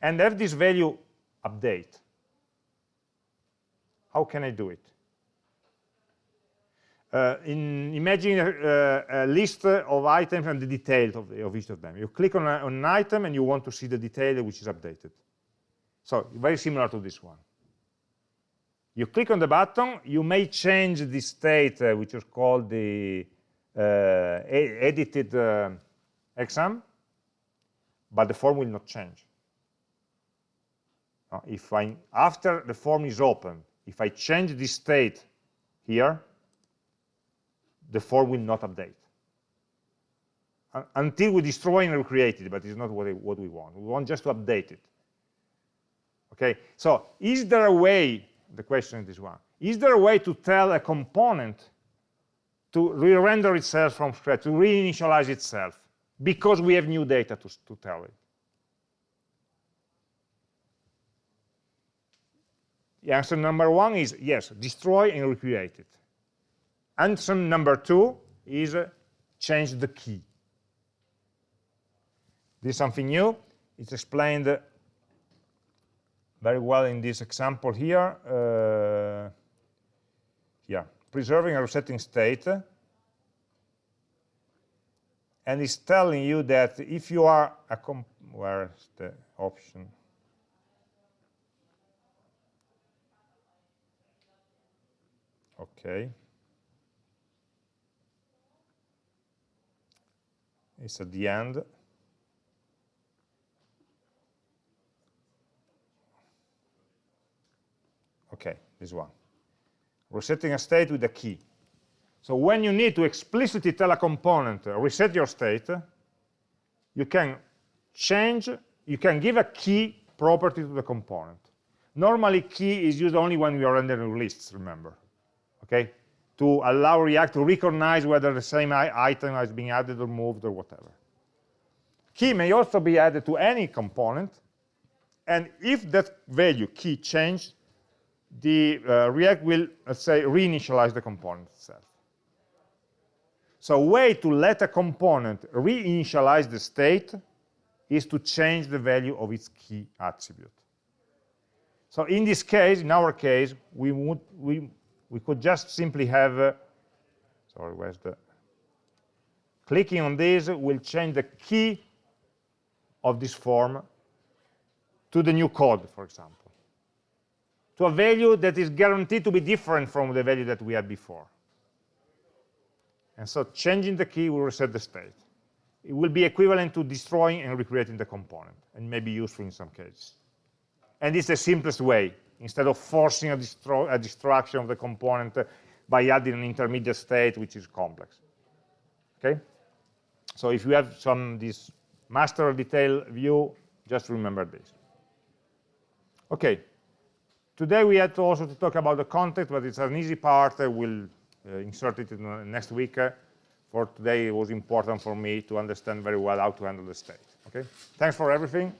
and have this value update, how can I do it? Uh, in imagine a, a, list of items and the details of, of each of them. You click on, a, on, an item and you want to see the detail which is updated. So very similar to this one. You click on the button, you may change the state, uh, which is called the uh, edited uh, exam, but the form will not change. If I, after the form is open, if I change the state here, the form will not update. Un until we destroy and recreate it, but it's not what, what we want. We want just to update it. Okay, so is there a way, the question is this one, is there a way to tell a component to re-render itself from scratch, to reinitialize itself, because we have new data to, to tell it? The answer number one is yes, destroy and recreate it. Answer number two is uh, change the key. This is something new. It's explained uh, very well in this example here. Uh, yeah, preserving a resetting state. And it's telling you that if you are a where's the option? Okay. It's at the end. Okay, this one. Resetting a state with a key. So when you need to explicitly tell a component, uh, reset your state, you can change, you can give a key property to the component. Normally, key is used only when we are rendering lists, remember okay, to allow React to recognize whether the same item has been added or moved or whatever. Key may also be added to any component, and if that value key changed, the uh, React will, let's say, reinitialize the component itself. So a way to let a component reinitialize the state is to change the value of its key attribute. So in this case, in our case, we would, we we could just simply have, uh, sorry, where's the, clicking on this will change the key of this form to the new code, for example, to a value that is guaranteed to be different from the value that we had before. And so changing the key will reset the state. It will be equivalent to destroying and recreating the component, and may be useful in some cases. And it's the simplest way instead of forcing a, a destruction of the component uh, by adding an intermediate state, which is complex. Okay? So if you have some this master detail view, just remember this. Okay. Today we had to also to talk about the context, but it's an easy part. I will uh, insert it in next week. Uh, for today, it was important for me to understand very well how to handle the state. Okay. Thanks for everything.